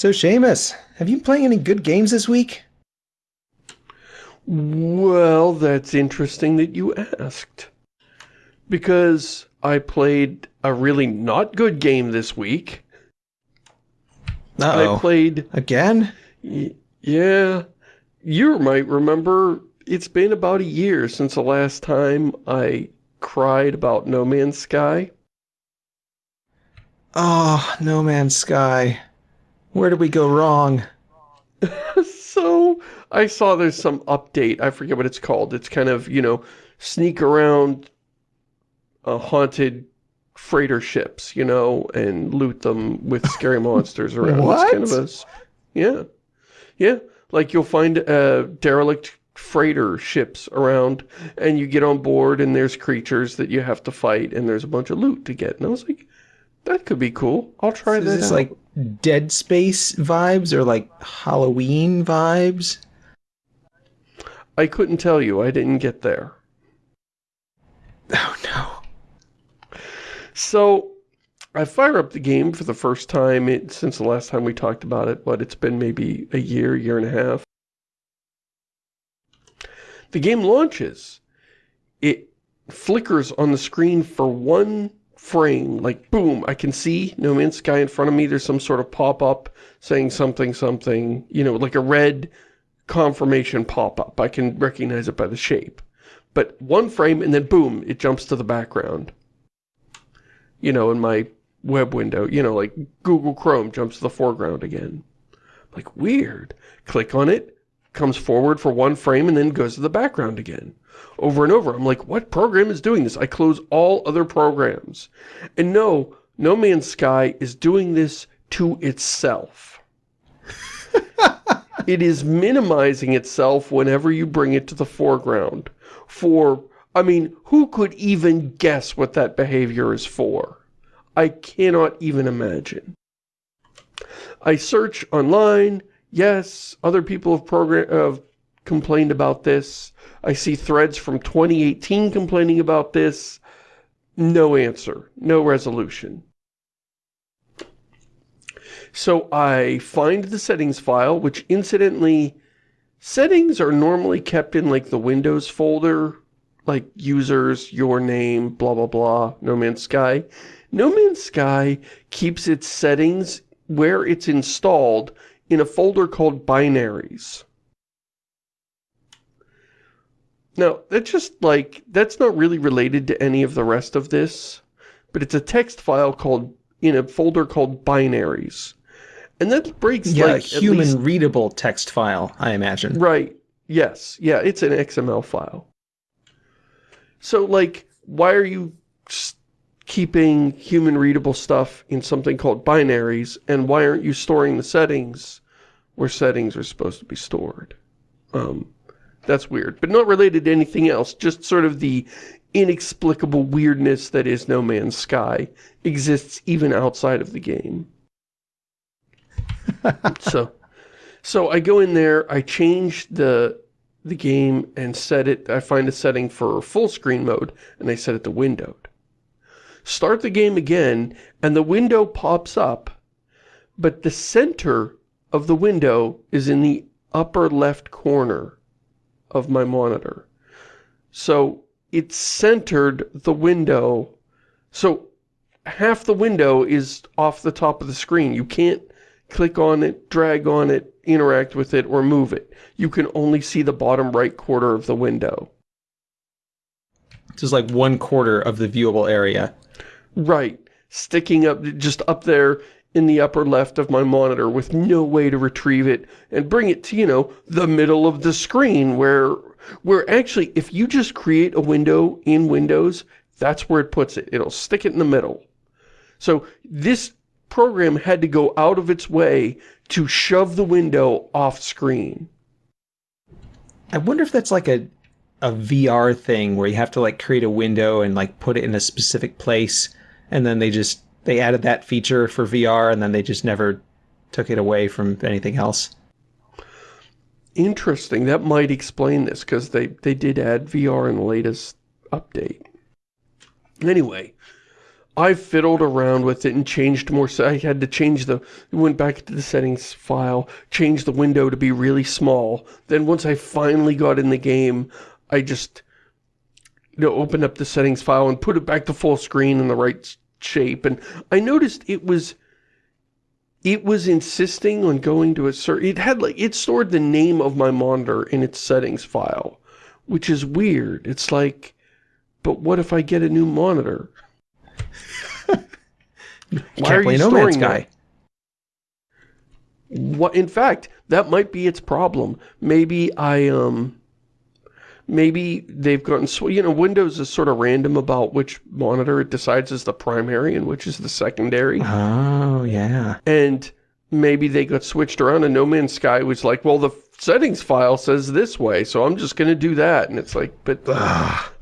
So, Seamus, have you been playing any good games this week? Well, that's interesting that you asked. Because I played a really not good game this week. Uh -oh. I played... Again? Yeah. You might remember it's been about a year since the last time I cried about No Man's Sky. Oh, No Man's Sky. Where did we go wrong? so, I saw there's some update. I forget what it's called. It's kind of, you know, sneak around a haunted freighter ships, you know, and loot them with scary monsters around. what? Kind of a, yeah. Yeah. Like you'll find a derelict freighter ships around and you get on board and there's creatures that you have to fight and there's a bunch of loot to get. And I was like, that could be cool. I'll try so this out. like Dead Space vibes or like Halloween vibes? I couldn't tell you. I didn't get there. Oh no. So, I fire up the game for the first time it, since the last time we talked about it, but it's been maybe a year, year and a half. The game launches. It flickers on the screen for one frame, like boom, I can see No Man's Sky in front of me. There's some sort of pop-up saying something, something, you know, like a red confirmation pop-up. I can recognize it by the shape. But one frame and then boom, it jumps to the background. You know, in my web window, you know, like Google Chrome jumps to the foreground again. Like, weird. Click on it, comes forward for one frame and then goes to the background again. Over and over. I'm like, what program is doing this? I close all other programs. And no, No Man's Sky is doing this to itself. it is minimizing itself whenever you bring it to the foreground. For, I mean, who could even guess what that behavior is for? I cannot even imagine. I search online. Yes, other people have, program have complained about this. I see threads from 2018 complaining about this. No answer. No resolution. So I find the settings file, which incidentally, settings are normally kept in like the Windows folder, like users, your name, blah, blah, blah, No Man's Sky. No Man's Sky keeps its settings where it's installed in a folder called binaries. Now, that's just like, that's not really related to any of the rest of this, but it's a text file called, in a folder called binaries. And that breaks yeah, like a human least, readable text file, I imagine. Right. Yes. Yeah, it's an XML file. So, like, why are you keeping human readable stuff in something called binaries, and why aren't you storing the settings where settings are supposed to be stored? Um, that's weird, but not related to anything else, just sort of the inexplicable weirdness that is No Man's Sky exists even outside of the game. so, so I go in there, I change the the game and set it, I find a setting for full screen mode, and I set it to windowed. Start the game again, and the window pops up, but the center of the window is in the upper left corner of my monitor. So it's centered the window. So half the window is off the top of the screen. You can't click on it, drag on it, interact with it, or move it. You can only see the bottom right quarter of the window. Just like one quarter of the viewable area. Right. Sticking up, just up there in the upper left of my monitor with no way to retrieve it and bring it to, you know, the middle of the screen where, where actually, if you just create a window in Windows, that's where it puts it. It'll stick it in the middle. So this program had to go out of its way to shove the window off screen. I wonder if that's like a a VR thing where you have to like create a window and like put it in a specific place and then they just they added that feature for VR and then they just never took it away from anything else. Interesting. That might explain this because they, they did add VR in the latest update. Anyway, I fiddled around with it and changed more. So I had to change the, went back to the settings file, changed the window to be really small. Then once I finally got in the game, I just, you know, opened up the settings file and put it back to full screen in the right shape. And I noticed it was, it was insisting on going to a certain, it had like, it stored the name of my monitor in its settings file, which is weird. It's like, but what if I get a new monitor? Why play No Man's Sky. What, in fact, that might be its problem. Maybe I, um, maybe they've gotten, you know, Windows is sort of random about which monitor it decides is the primary and which is the secondary. Oh, yeah. And maybe they got switched around and No Man's Sky was like, well, the settings file says this way, so I'm just going to do that. And it's like, but,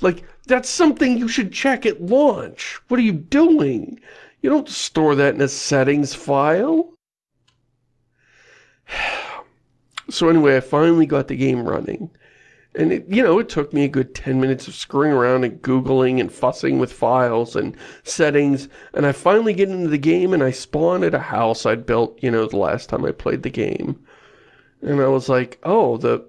like, that's something you should check at launch. What are you doing? You don't store that in a settings file. So anyway, I finally got the game running. And, it, you know, it took me a good 10 minutes of screwing around and Googling and fussing with files and settings. And I finally get into the game and I spawn at a house I'd built, you know, the last time I played the game. And I was like, oh, the,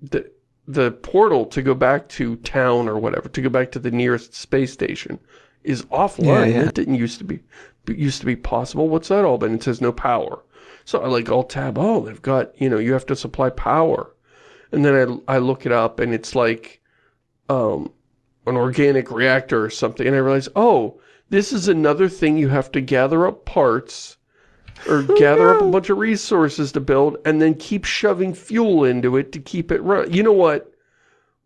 the, the portal to go back to town or whatever, to go back to the nearest space station is offline. Yeah, yeah. It didn't used to be used to be possible. What's that all about? It says no power. So I like alt tab. Oh, they've got, you know, you have to supply power. And then I, I look it up and it's like um, an organic reactor or something. And I realize, oh, this is another thing you have to gather up parts or oh, gather no. up a bunch of resources to build and then keep shoving fuel into it to keep it running. You know what?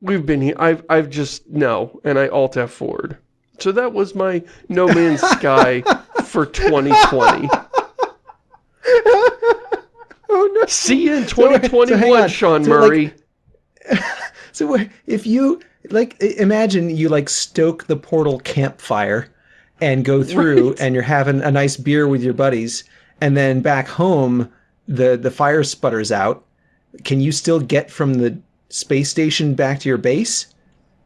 We've been here. I've, I've just, no. And I alt F forward. So that was my No Man's Sky for 2020. oh no! See you in 2021, so, so Sean so Murray. Like, so if you like, imagine you like stoke the portal campfire and go through, right. and you're having a nice beer with your buddies, and then back home the the fire sputters out. Can you still get from the space station back to your base?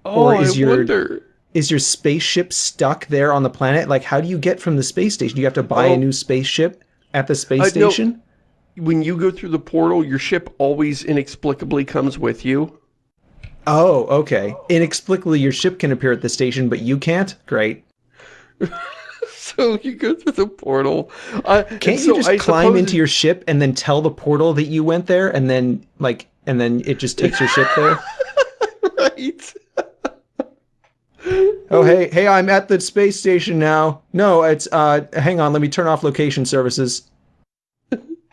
Oh, or is I your wonder is your spaceship stuck there on the planet? Like, how do you get from the space station? Do you have to buy oh. a new spaceship at the space uh, station? No. When you go through the portal, your ship always inexplicably comes with you. Oh, okay. Inexplicably, your ship can appear at the station, but you can't? Great. so you go through the portal. Uh, Can't you just I climb into your ship and then tell the portal that you went there, and then, like, and then it just takes your ship there? right oh, hey, hey, I'm at the space station now. No, it's, uh, hang on, let me turn off location services.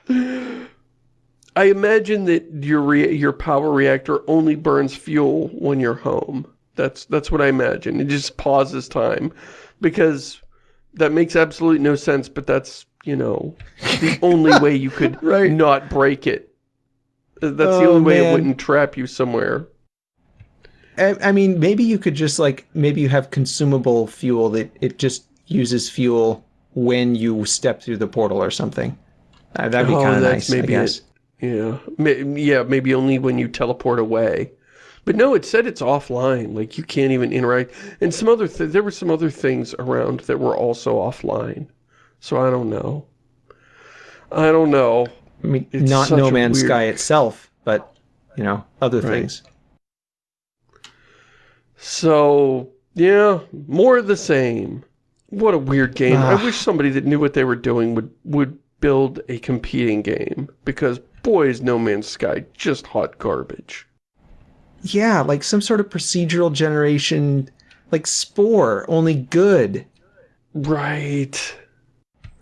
I imagine that your your power reactor only burns fuel when you're home. That's that's what I imagine. It just pauses time because that makes absolutely no sense, but that's, you know, the only way you could right. not break it. Uh, that's oh, the only way man. it wouldn't trap you somewhere. I, mean, maybe you could just like, maybe you have consumable fuel that it just uses fuel when you step through the portal or something. Uh, that'd be oh, kind of nice, maybe I guess. It, yeah. Yeah, maybe only when you teleport away. But no, it said it's offline. Like, you can't even interact. And some other, th there were some other things around that were also offline. So I don't know. I don't know. I mean, it's not No Man's weird... Sky itself, but, you know, other right. things. So, yeah, more of the same. What a weird game. I wish somebody that knew what they were doing would, would build a competing game. Because, boy, is No Man's Sky just hot garbage. Yeah, like some sort of procedural generation, like Spore, only good. Right.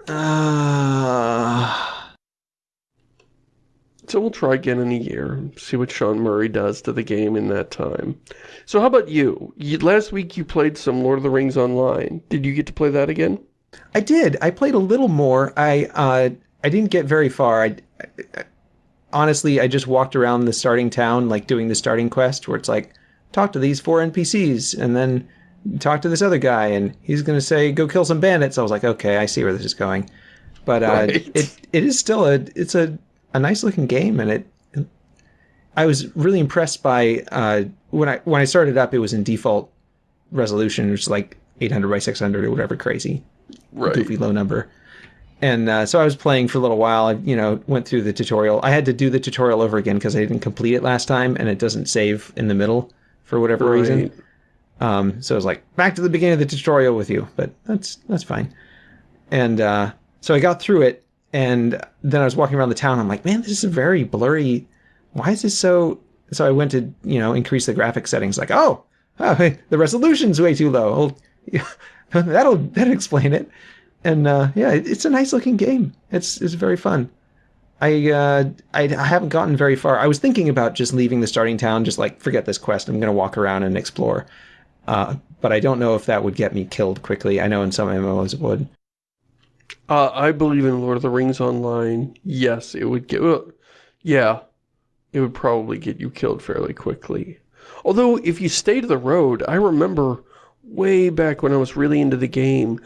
Uh... So we'll try again in a year, see what Sean Murray does to the game in that time. So how about you? you? Last week you played some Lord of the Rings Online. Did you get to play that again? I did. I played a little more. I uh, I didn't get very far. I, I, honestly, I just walked around the starting town, like doing the starting quest, where it's like, talk to these four NPCs, and then talk to this other guy, and he's going to say, go kill some bandits. I was like, okay, I see where this is going. But uh, right. it it is still a it's a a nice looking game, and it. I was really impressed by uh, when I when I started up. It was in default resolution, which is like 800 by 600 or whatever crazy Right. goofy low number. And uh, so I was playing for a little while. I, you know, went through the tutorial. I had to do the tutorial over again because I didn't complete it last time, and it doesn't save in the middle for whatever reason. Um, so I was like, back to the beginning of the tutorial with you, but that's that's fine. And uh, so I got through it, and then I was walking around the town. I'm like, man, this is a very blurry. Why is this so? So I went to you know increase the graphic settings. Like, oh, oh hey, the resolution's way too low. That'll that'll explain it. And uh, yeah, it, it's a nice looking game. It's it's very fun. I, uh, I I haven't gotten very far. I was thinking about just leaving the starting town, just like forget this quest. I'm gonna walk around and explore. Uh, but I don't know if that would get me killed quickly. I know in some MMOs it would. Uh, I believe in Lord of the Rings Online. Yes, it would get... Well, yeah, it would probably get you killed fairly quickly. Although, if you stay to the road, I remember way back when I was really into the game,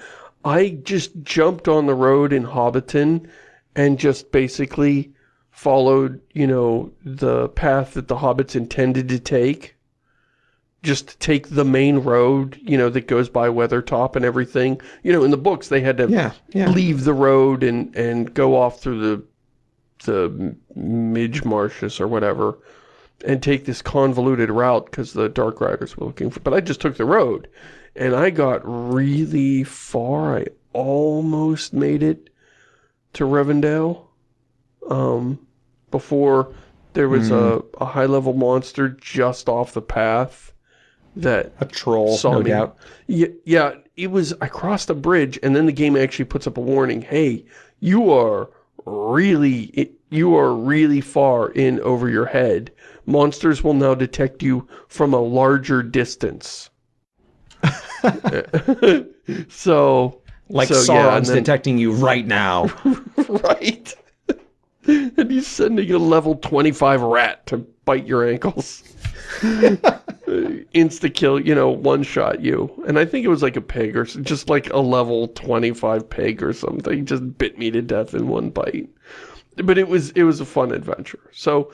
I just jumped on the road in Hobbiton and just basically followed, you know, the path that the hobbits intended to take. Just take the main road, you know, that goes by Weathertop and everything. You know, in the books they had to Yeah, yeah. leave the road and and go off through the the Midge Marshes or whatever and take this convoluted route because the Dark Riders were looking for but I just took the road and I got really far I almost made it to Rivendell um before there was a, a high level monster just off the path that A troll, Saw no me. doubt. yeah, yeah, it was, I crossed a bridge and then the game actually puts up a warning. Hey, you are really, you are really far in over your head. Monsters will now detect you from a larger distance. so, Like so, yeah, and then- detecting you right now. right. and he's sending a level 25 rat to bite your ankles. Insta kill, you know, one shot you. And I think it was like a pig or just like a level 25 pig or something. Just bit me to death in one bite. But it was, it was a fun adventure. So,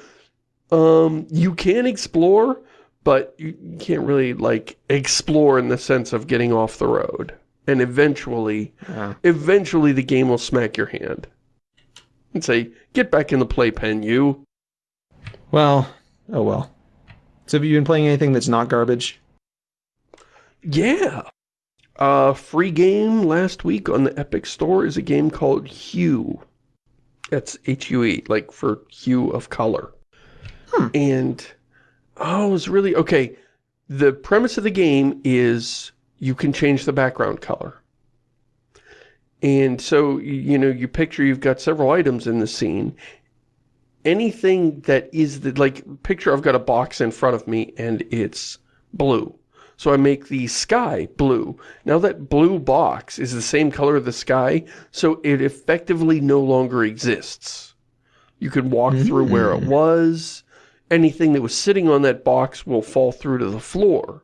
um, you can explore, but you can't really like explore in the sense of getting off the road. And eventually, Yeah. eventually the game will smack your hand and say, get back in the playpen, you. Well, oh well. So have you been playing anything that's not garbage? Yeah. Uh, free game last week on the Epic Store is a game called Hue. That's H-U-E, like for hue of color. Hmm. And, oh, it was really, okay, the premise of the game is you can change the background color. And so, you know, you picture you've got several items in the scene. Anything that is, the, like, picture I've got a box in front of me and it's blue. So I make the sky blue. Now that blue box is the same color of the sky, so it effectively no longer exists. You can walk through where it mm. was. Anything that was sitting on that box will fall through to the floor.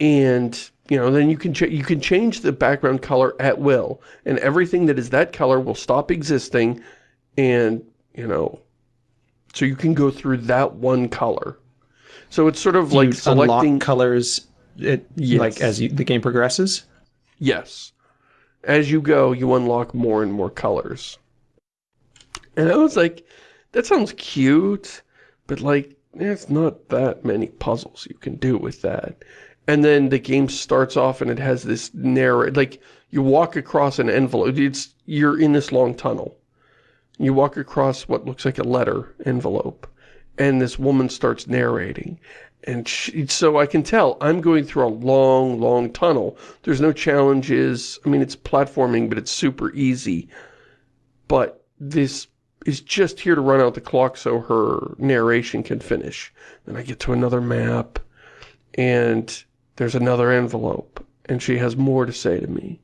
And, you know, then you can, ch you can change the background color at will. And everything that is that color will stop existing. And, you know, so you can go through that one color. So it's sort of Do like selecting... colors it, Yes. like as you, the game progresses? Yes. As you go, you unlock more and more colors. And I was like, that sounds cute, but like, there's not that many puzzles you can do with that. And then the game starts off and it has this narrow, like, you walk across an envelope, it's, you're in this long tunnel. You walk across what looks like a letter envelope, and this woman starts narrating. And she, so I can tell I'm going through a long, long tunnel. There's no challenges. I mean, it's platforming, but it's super easy. But this is just here to run out the clock so her narration can finish. Then I get to another map, and there's another envelope, and she has more to say to me.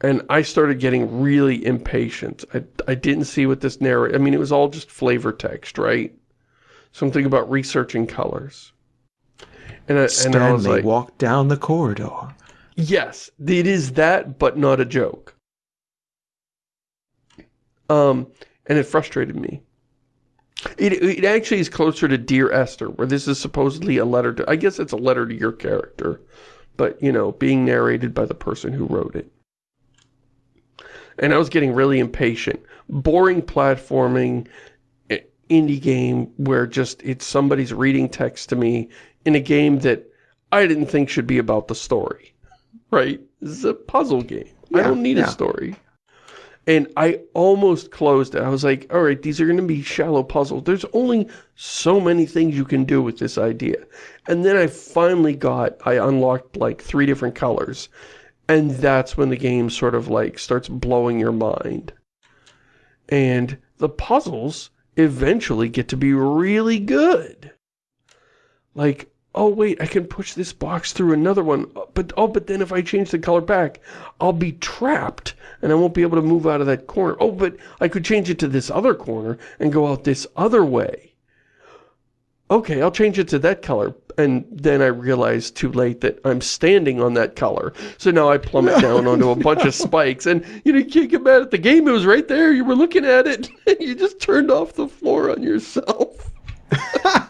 And I started getting really impatient. I, I didn't see what this narrate. I mean, it was all just flavor text, right? Something about researching colors. And I, and I Stanley was like, walked down the corridor. yes, it is that, but not a joke. Um, and it frustrated me. It, it actually is closer to Dear Esther, where this is supposedly a letter to, I guess it's a letter to your character, but, you know, being narrated by the person who wrote it. And I was getting really impatient. Boring platforming, eh, indie game where just it's somebody's reading text to me in a game that I didn't think should be about the story, right? This is a puzzle game. Yeah, I don't need yeah. a story. And I almost closed it. I was like, all right, these are going to be shallow puzzles. There's only so many things you can do with this idea. And then I finally got, I unlocked like three different colors. And that's when the game sort of like starts blowing your mind. And the puzzles eventually get to be really good. Like, oh wait, I can push this box through another one, uh, but oh, but then if I change the color back, I'll be trapped and I won't be able to move out of that corner. Oh, but I could change it to this other corner and go out this other way. Okay, I'll change it to that color. And then I realized too late that I'm standing on that color. So now I plummet down onto a bunch of spikes. And, you know, you can't get mad at the game. It was right there. You were looking at it. And you just turned off the floor on yourself.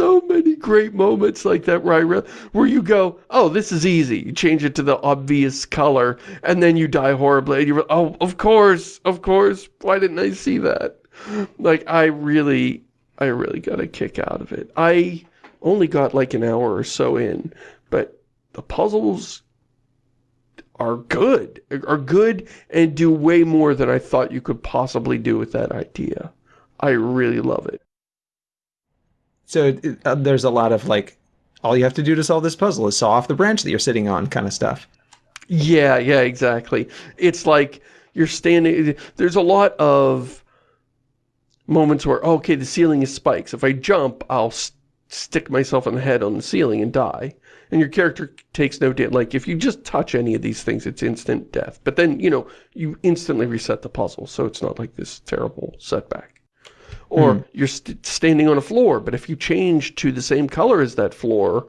so many great moments like that where, where you go, oh, this is easy. You change it to the obvious color. And then you die horribly. And you're, oh, of course, of course. Why didn't I see that? Like, I really, I really got a kick out of it. I only got like an hour or so in, but the puzzles are good, are good and do way more than I thought you could possibly do with that idea. I really love it. So uh, there's a lot of like, all you have to do to solve this puzzle is saw off the branch that you're sitting on kind of stuff. Yeah, yeah, exactly. It's like you're standing, there's a lot of moments where, okay, the ceiling is spikes. If I jump, I'll st stick myself on the head on the ceiling and die. And your character takes no damage. Like, if you just touch any of these things, it's instant death. But then, you know, you instantly reset the puzzle, so it's not like this terrible setback. Or mm. you're st standing on a floor, but if you change to the same color as that floor,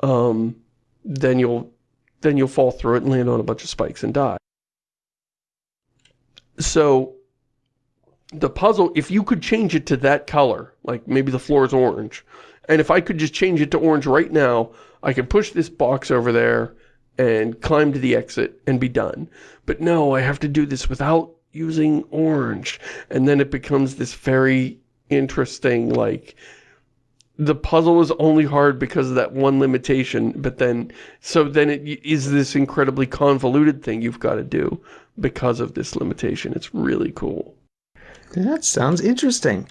um, then you'll then you'll fall through it and land on a bunch of spikes and die. So the puzzle, if you could change it to that color, like maybe the floor is orange, and if I could just change it to orange right now, I could push this box over there and climb to the exit and be done. But no, I have to do this without using orange. And then it becomes this very interesting, like, the puzzle is only hard because of that one limitation, but then, so then it is this incredibly convoluted thing you've got to do because of this limitation. It's really cool. That sounds interesting.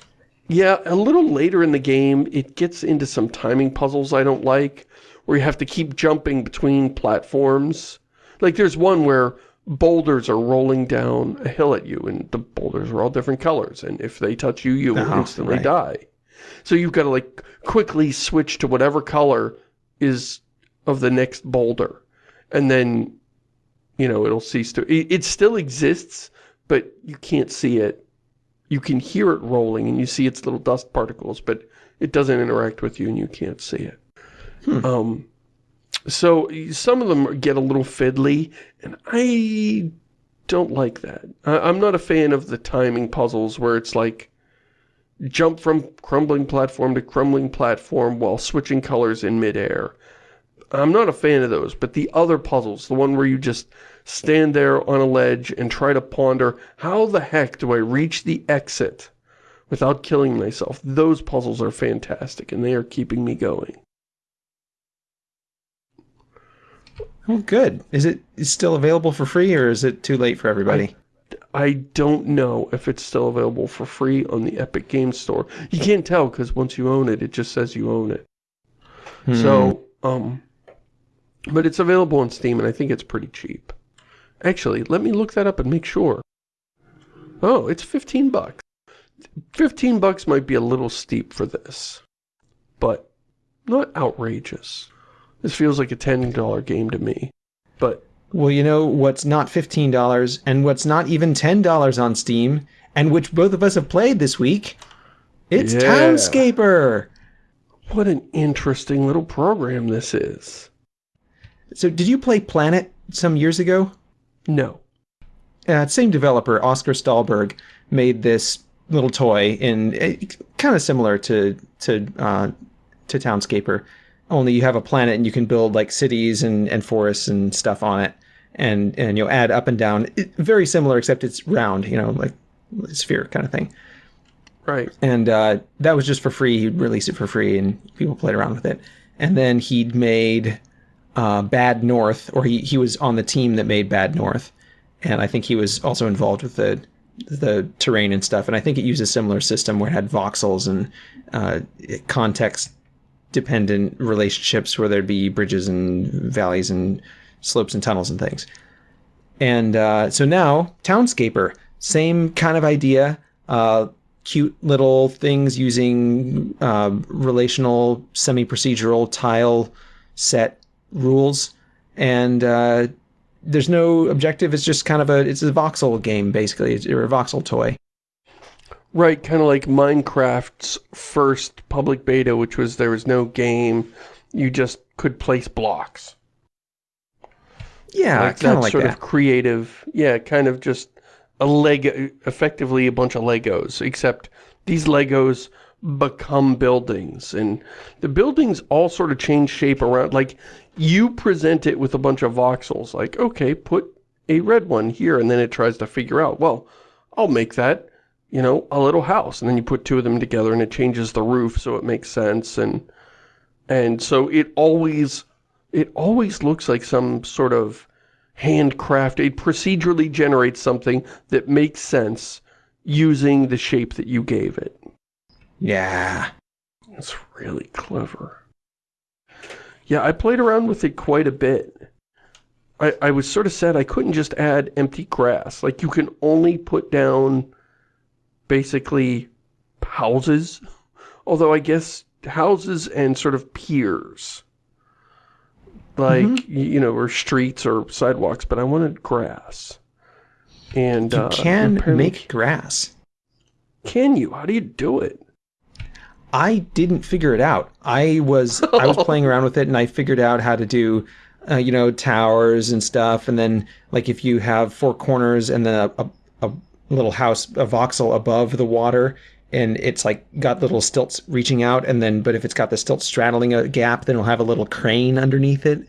Yeah, a little later in the game, it gets into some timing puzzles I don't like, where you have to keep jumping between platforms. Like, there's one where boulders are rolling down a hill at you, and the boulders are all different colors, and if they touch you, you will oh, instantly right. die. So you've got to, like, quickly switch to whatever color is of the next boulder. And then, you know, it'll cease to... It, it still exists, but you can't see it you can hear it rolling and you see its little dust particles, but it doesn't interact with you and you can't see it. Hmm. Um, so some of them get a little fiddly, and I don't like that. I'm not a fan of the timing puzzles where it's like jump from crumbling platform to crumbling platform while switching colors in midair. I'm not a fan of those, but the other puzzles, the one where you just stand there on a ledge and try to ponder, how the heck do I reach the exit without killing myself? Those puzzles are fantastic, and they are keeping me going. Oh, good. Is it still available for free, or is it too late for everybody? I, I don't know if it's still available for free on the Epic Games Store. You can't tell, because once you own it, it just says you own it. Hmm. So, um, but it's available on Steam, and I think it's pretty cheap. Actually, let me look that up and make sure. Oh, it's 15 bucks. 15 bucks might be a little steep for this, but not outrageous. This feels like a $10 game to me, but... Well, you know what's not $15 and what's not even $10 on Steam, and which both of us have played this week? It's yeah. Townscaper! What an interesting little program this is. So, did you play Planet some years ago? No. Uh, same developer, Oskar Stålberg, made this little toy in uh, kind of similar to to uh, to Townscaper, only you have a planet and you can build like cities and, and forests and stuff on it. And and you'll add up and down. It, very similar except it's round you know like sphere kind of thing. Right. and uh, that was just for free. He'd release it for free and people played around with it. And then he'd made uh, bad north or he, he was on the team that made bad north. And i think he was also involved with the the terrain and stuff. And i think it used a similar system where it had voxels and uh, context dependent relationships where there'd be bridges and valleys and slopes and tunnels and things. And uh, so now, Townscaper, same kind of idea. Uh, cute little things using uh, relational, semi procedural tile set rules. And uh, there's no objective. It's just kind of a it's a voxel game basically, it's, or a voxel toy. Right, kind of like Minecraft's first public beta, which was there was no game, you just could place blocks. Yeah, like kind that of like sort that. of creative, yeah, kind of just a Lego, effectively a bunch of Legos, except these Legos become buildings, and the buildings all sort of change shape around, like, you present it with a bunch of voxels, like, okay, put a red one here, and then it tries to figure out, well, I'll make that, you know, a little house, and then you put two of them together, and it changes the roof, so it makes sense, and, and so it always, it always looks like some sort of handcraft, it procedurally generates something that makes sense using the shape that you gave it. Yeah. It's really clever. Yeah, I played around with it quite a bit. I, I was sort of sad I couldn't just add empty grass. Like, you can only put down, basically, houses. Although, I guess, houses and sort of piers. Like, y- you know, or streets or sidewalks, but I wanted grass. And, You uh, can make grass. Can you? How do you do it? I didn't figure it out. I was I was playing around with it and I figured out how to do uh, you know towers and stuff and then like if you have four corners and then a, a little house a voxel above the water and it's like got little stilts reaching out and then but if it's got the stilts straddling a gap then it'll have a little crane underneath it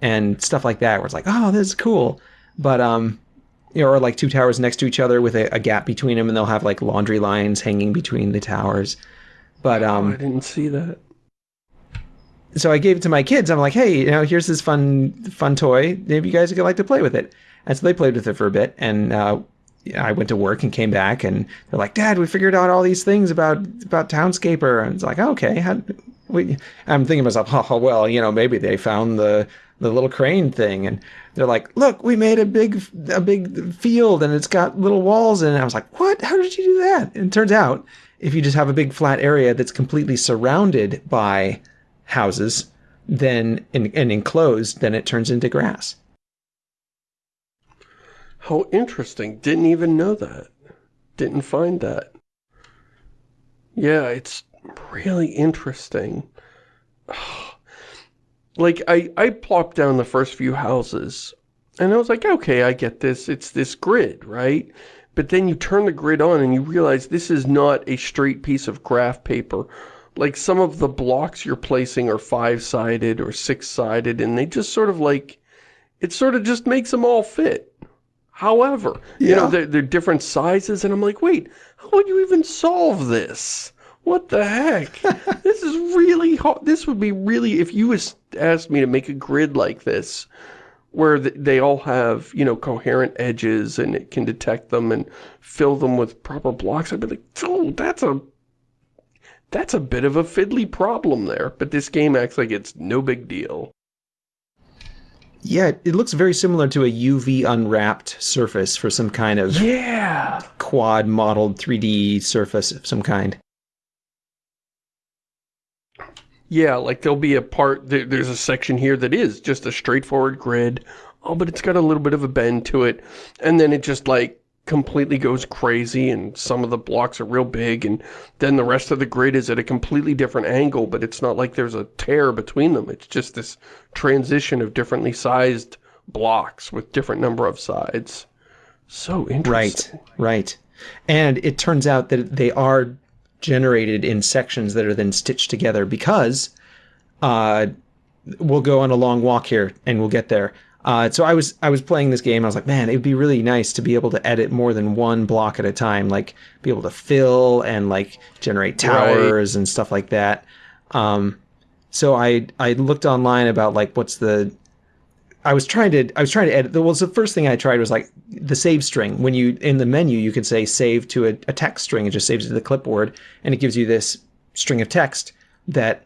and stuff like that where it's like oh this is cool but um you know, or like two towers next to each other with a, a gap between them and they'll have like laundry lines hanging between the towers but Oh, um I didn't see that. so I gave it to my kids. I'm like, hey, you know, here's this fun, fun toy. Maybe you guys would like to play with it. And so they played with it for a bit. And uh, I went to work and came back, and they're like, Dad, we figured out all these things about about Townscaper. And it's like, oh, okay. How, we, I'm thinking to myself, oh, well, you know, maybe they found the the little crane thing, and they're like, look, we made a big a big field, and it's got little walls. And I was like, what? How did you do that? And it turns out, if you just have a big flat area that's completely surrounded by houses, then and, and enclosed, then it turns into grass. How interesting. Didn't even know that. Didn't find that. Yeah, it's really interesting. Like, I, I plopped down the first few houses, and I was like, okay, I get this. It's this grid, right? But then you turn the grid on and you realize this is not a straight piece of graph paper. Like, some of the blocks you're placing are five-sided or six-sided, and they just sort of like, it sort of just makes them all fit. However, you know, they're, they're different sizes, and I'm like, wait, how would you even solve this? What the heck? this is really hard. This would be really, if you was asked me to make a grid like this, where they all have, you know, coherent edges and it can detect them and fill them with proper blocks, I'd be like, oh, that's a, that's a bit of a fiddly problem there. But this game acts like it's no big deal. Yeah, it- looks very similar to a UV unwrapped surface for some kind of Yeah. quad modeled 3D surface of some kind. Yeah, like there'll be a part, there, there's a section here that is just a straightforward grid. Oh, but it's got a little bit of a bend to it. And then it just like completely goes crazy and some of the blocks are real big and then the rest of the grid is at a completely different angle, but it's not like there's a tear between them. It's just this transition of differently sized blocks with different number of sides. So interesting. Right, right. And it turns out that they are generated in sections that are then stitched together because uh, we'll go on a long walk here and we'll get there. Uh, so I was I was playing this game. I was like, man, it would be really nice to be able to edit more than one block at a time, like be able to fill and like generate towers right. and stuff like that. Um, so I I looked online about like what's the I was trying to I was trying to edit. The well, the first thing I tried was like the save string. When you in the menu, you can say save to a, a text string. It just saves it to the clipboard, and it gives you this string of text that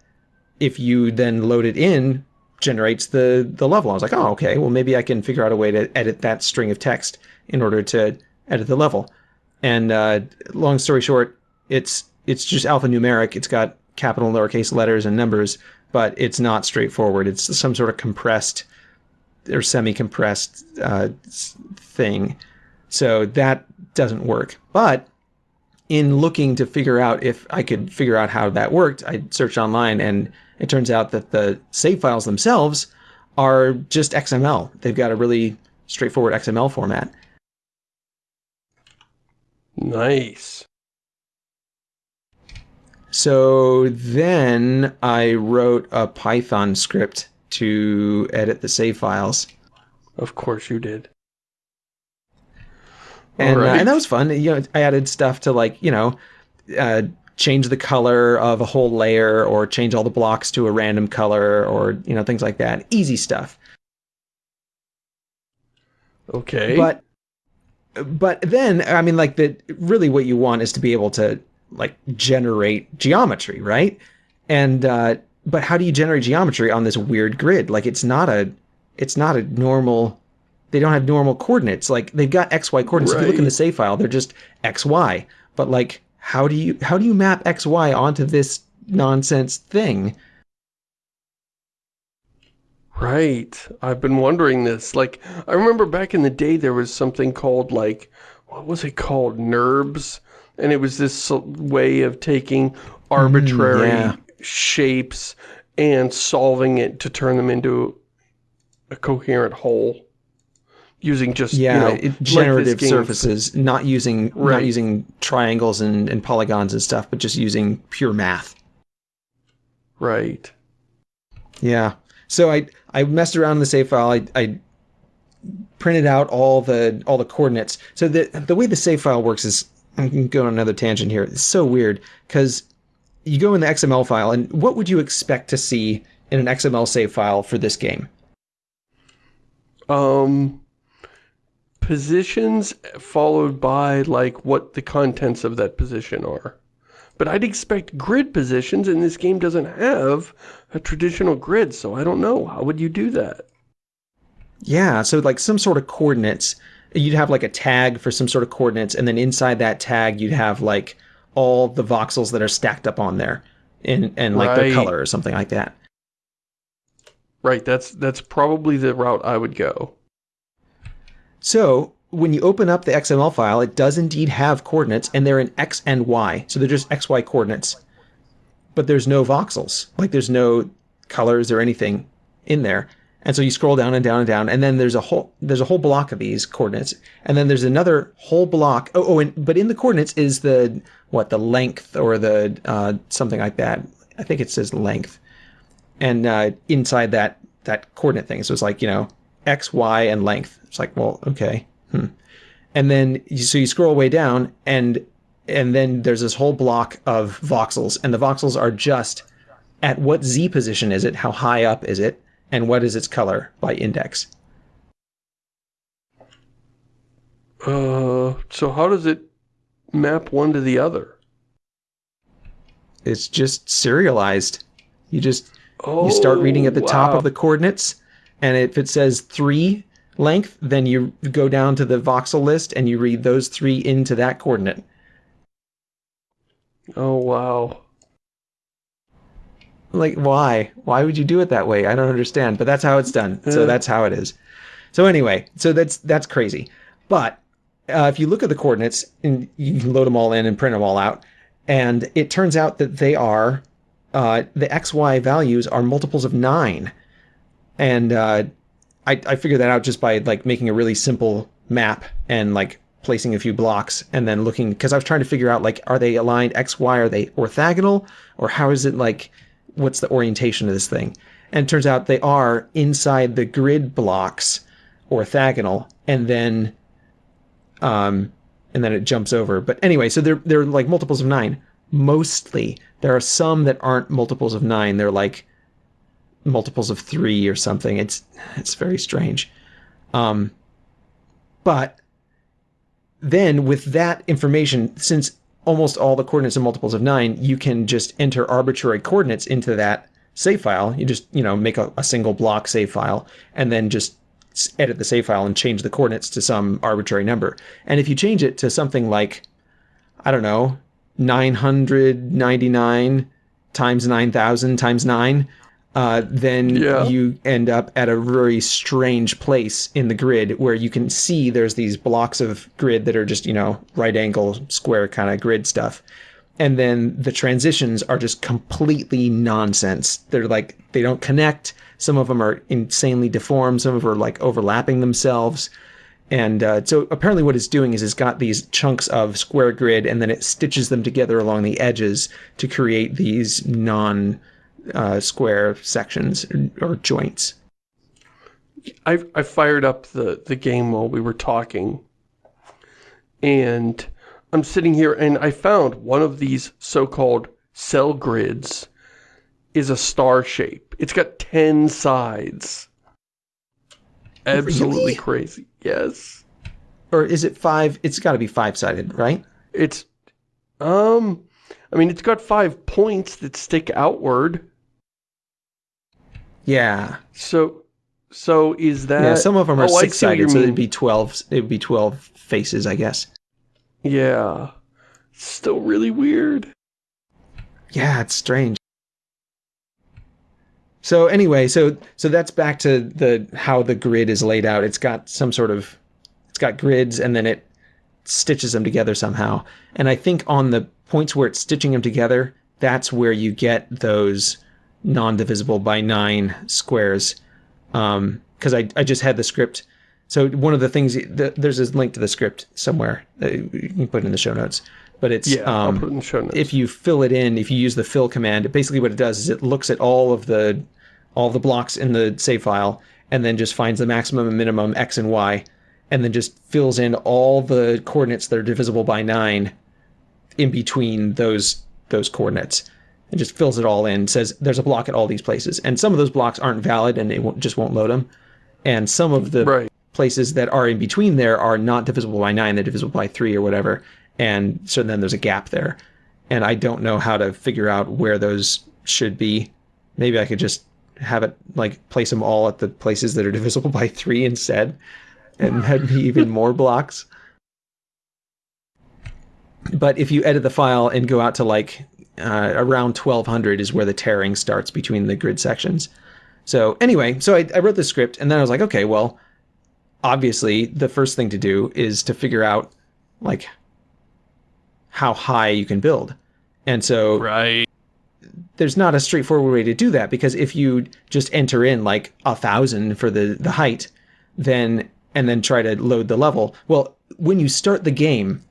if you then load it in generates the the level. I was like, oh, okay. Well, maybe I can figure out a way to edit that string of text in order to edit the level. And uh, long story short, it's it's just alphanumeric. It's got capital and lowercase letters and numbers, but it's not straightforward. It's some sort of compressed or semi-compressed uh, thing. So that doesn't work. But in looking to figure out if I could figure out how that worked, I searched online and it turns out that the save files themselves are just XML. They've got a really straightforward XML format. Nice. So then I wrote a Python script to edit the save files. Of course you did. And, right. uh, and that was fun. You know, I added stuff to like, you know, uh, change the color of a whole layer or change all the blocks to a random color or, you know, things like that. Easy stuff. Okay. But but then I mean like the really what you want is to be able to like generate geometry, right? And uh but how do you generate geometry on this weird grid? Like it's not a it's not a normal they don't have normal coordinates. Like they've got XY coordinates. Right. If you look in the save file, they're just XY. But like how do you how do you map XY onto this nonsense thing? Right. I've been wondering this. Like, I remember back in the day there was something called, like, what was it called? NURBS? And it was this way of taking arbitrary mm, yeah shapes and solving it to turn them into a coherent whole using just yeah you know, generative surfaces not using right. not using triangles and, and polygons and stuff but just using pure math. Right. Yeah. So i i messed around in the save file. I i printed out all the all the coordinates. So the the way the save file works is i'm going on another tangent here. It's so weird because you go in the XML file, and what would you expect to see in an XML save file for this game? Um, positions followed by like what the contents of that position are. But I'd expect grid positions, and this game doesn't have a traditional grid, so I don't know. How would you do that? Yeah, so like some sort of coordinates. You'd have like a tag for some sort of coordinates, and then inside that tag, you'd have like all the voxels that are stacked up on there in and like right. their color or something like that. Right, that's that's probably the route I would go. So when you open up the XML file, it does indeed have coordinates, and they're in X and Y. So they're just XY coordinates. But there's no voxels. Like there's no colors or anything in there. And so you scroll down and down and down, and then there's a whole there's a whole block of these coordinates, and then there's another whole block. Oh, oh, and but in the coordinates is the what the length or the uh, something like that. I think it says length, and uh, inside that that coordinate thing, so it's like you know x, y, and length. It's like well, okay, hmm. and then you, so you scroll way down, and and then there's this whole block of voxels, and the voxels are just at what z position is it? How high up is it? and what is its color by index? Uh, so how does it map one to the other? It's just serialized. You just oh, you start reading at the wow. top of the coordinates, and if it says three length, then you go down to the voxel list and you read those three into that coordinate. Oh wow. Like why? Why would you do it that way? I don't understand but that's how it's done. So that's how it is. So anyway so that's that's crazy. But uh, if you look at the coordinates and you can load them all in and print them all out and it turns out that they are uh, the xy values are multiples of nine and uh, I, I figured that out just by like making a really simple map and like placing a few blocks and then looking because I was trying to figure out like are they aligned X Y are they orthogonal or how is it like what's the orientation of this thing? And it turns out they are inside the grid blocks orthogonal, and then um, and then it jumps over. But anyway, so they're they're like multiples of nine. Mostly, there are some that aren't multiples of nine. They're like multiples of three or something. It's it's very strange. Um, but then with that information, since almost all the coordinates are multiples of nine, you can just enter arbitrary coordinates into that save file. You just, you know, make a, a single block save file and then just edit the save file and change the coordinates to some arbitrary number. And if you change it to something like, I don't know, 999 times 9,000 times 9, uh, then Yeah. you end up at a very strange place in the grid where you can see there's these blocks of grid that are just, you know, right angle square kind of grid stuff. And then the transitions are just completely nonsense. They're like, they don't connect. Some of them are insanely deformed. Some of them are like overlapping themselves. And uh, so apparently, what it's doing is it's got these chunks of square grid, and then it stitches them together along the edges to create these non uh, square sections or joints. I I fired up the the game while we were talking, and I'm sitting here and I found one of these so-called cell grids is a star shape. It's got ten sides. Absolutely Really? crazy. Yes, Or is it five? It's got to be five sided, right? it's um. I mean, it's got five points that stick outward. Yeah. So, so is that? yeah. Some of them are Oh, six see what you sided, so it'd be twelve. It'd be twelve faces, I guess. Yeah. Still really weird. Yeah, it's strange. So anyway, so so that's back to the how the grid is laid out. It's got some sort of it's got grids and then it stitches them together somehow. And I think on the points where it's stitching them together, that's where you get those non-divisible by nine squares. Um, because I I just had the script. So one of the things the, there's a link to the script somewhere. You can put it in the show notes. But it's Yeah, I'll um, put it in show notes. if you fill it in, if you use the fill command, basically what it does is it looks at all of the all the blocks in the save file and then just finds the maximum and minimum x and y and then just fills in all the coordinates that are divisible by 9 in between those those coordinates. It just fills it all in, says there's a block at all these places. And some of those blocks aren't valid and it won't, just won't load them. And some of the Right. places that are in between there are not divisible by 9, they're divisible by 3 or whatever. And so then there's a gap there. And I don't know how to figure out where those should be. Maybe I could just have it like place them all at the places that are divisible by 3 instead. And that'd be even more blocks. But if you edit the file and go out to like uh, around 1200 is where the tearing starts between the grid sections. So anyway, so I, I wrote the script and then I was like, okay, well, obviously the first thing to do is to figure out like how high you can build. And so Right. there's not a straightforward way to do that because if you just enter in like a thousand for the the height, then and then try to load the level, well, when you start the game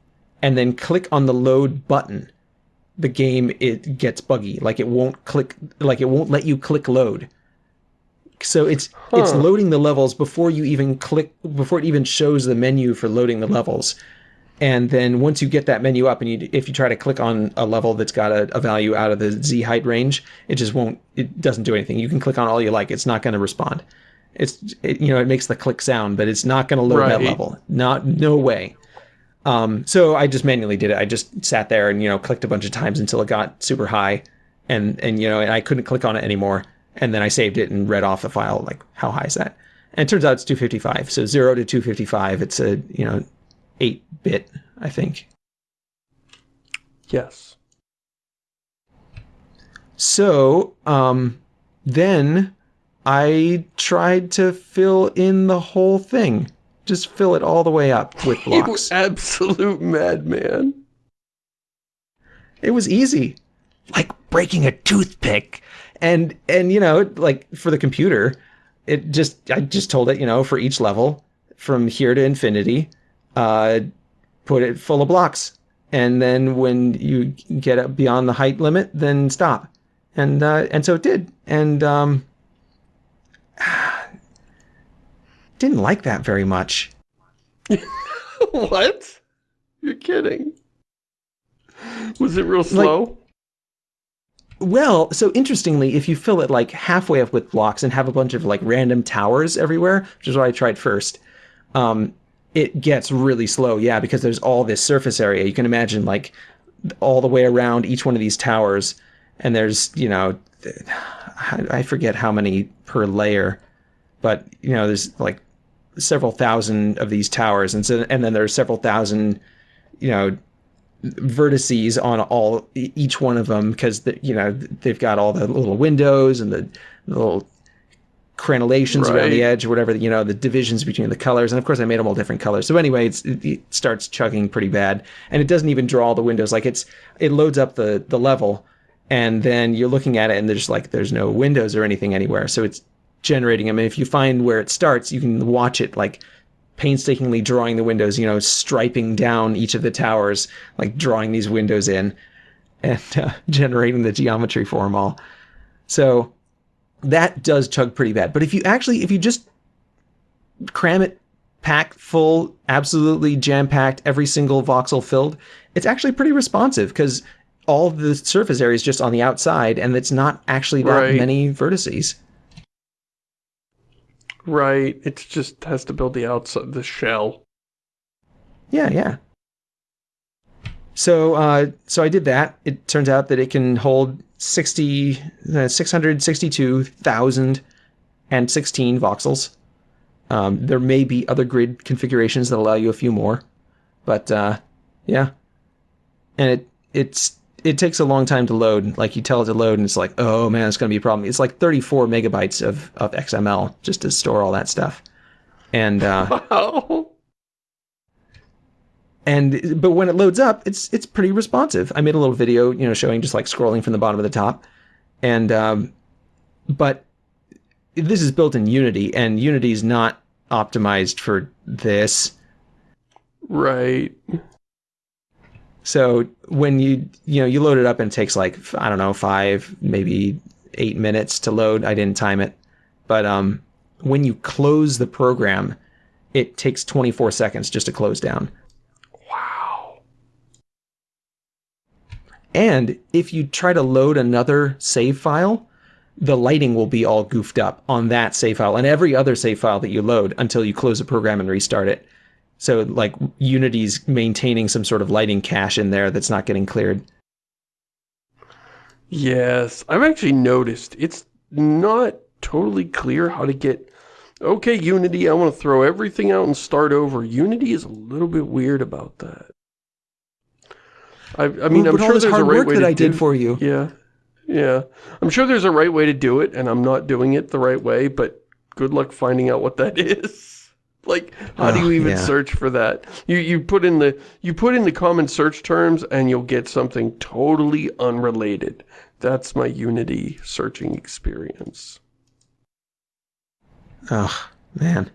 and then click on the load button, the game it gets buggy. Like it won't click like it won't let you click load. So it's it's loading the levels before you even click before it even shows the menu for loading the levels. And then once you get that menu up and you if you try to click on a level that's got a, a value out of the Z height range, it just won't it doesn't do anything. You can click on all you like, it's not going to respond. It's it, you know, it makes the click sound, but it's not going to load that level. Not no way. Um, so I just manually did it. I just sat there and you know clicked a bunch of times until it got super high, and and you know and I couldn't click on it anymore. And then I saved it and read off the file like how high is that? And it turns out it's 255. So zero to 255. It's a you know eight bit I think. Yes. So um, then I tried to fill in the whole thing. Just fill it all the way up with blocks. You absolute madman. It was easy, like breaking a toothpick. And and you know, like for the computer, it just I just told it, you know, for each level from here to infinity, uh, put it full of blocks. And then when you get up beyond the height limit, then stop. And uh, and so it did. And um, didn't like that very much. what? You're kidding. Was it real slow? Like, well, so interestingly, if you fill it like halfway up with blocks and have a bunch of like random towers everywhere, which is what I tried first, um, it gets really slow. Yeah, because there's all this surface area. You can imagine like all the way around each one of these towers, and there's you know, I forget how many per layer, but you know, there's like several thousand of these towers, and so and then there's several thousand, you know, vertices on all each one of them because the, you know they've got all the little windows and the, the little crenellations right. around the edge or whatever you know the divisions between the colors and of course I made them all different colors. So anyway it, it starts chugging pretty bad and it doesn't even draw all the windows. Like it's it loads up the the level and then you're looking at it and there's like there's no windows or anything anywhere. So it's generating them and if you find where it starts you can watch it like painstakingly drawing the windows, you know, striping down each of the towers, like drawing these windows in and uh, generating the geometry for them all. So that does chug pretty bad. But if you actually, if you just cram it packed full, absolutely jam-packed, every single voxel filled, it's actually pretty responsive because all the surface area is just on the outside and it's not actually that right. many vertices. Right. It just has to build the outside, the shell. Yeah, yeah. So, uh, so I did that. It turns out that it can hold 60, uh, 662,016 voxels. Um, there may be other grid configurations that allow you a few more, but uh, yeah. And it it's it takes a long time to load. Like you tell it to load, and it's like, oh man, it's going to be a problem. It's like 34 megabytes of of XML just to store all that stuff. And uh, wow. And but when it loads up, it's it's pretty responsive. I made a little video, you know, showing just like scrolling from the bottom of the top, and um, but this is built in Unity, and Unity is not optimized for this. Right. So when you you know you load it up and it takes like I don't know five maybe eight minutes to load. I didn't time it, but um, when you close the program, it takes 24 seconds just to close down. Wow. And if you try to load another save file, the lighting will be all goofed up on that save file and every other save file that you load until you close the program and restart it. So like Unity's maintaining some sort of lighting cache in there that's not getting cleared. Yes, I've actually noticed it's not totally clear how to get okay Unity I want to throw everything out and start over. Unity is a little bit weird about that. I, I mean, I'm sure there's a right way that I do, did for you. Yeah, yeah. I'm sure there's a right way to do it, and I'm not doing it the right way. But good luck finding out what that is. Like, how oh, do you even yeah. search for that? You you put in the you put in the common search terms and you'll get something totally unrelated. That's my Unity searching experience. Oh man,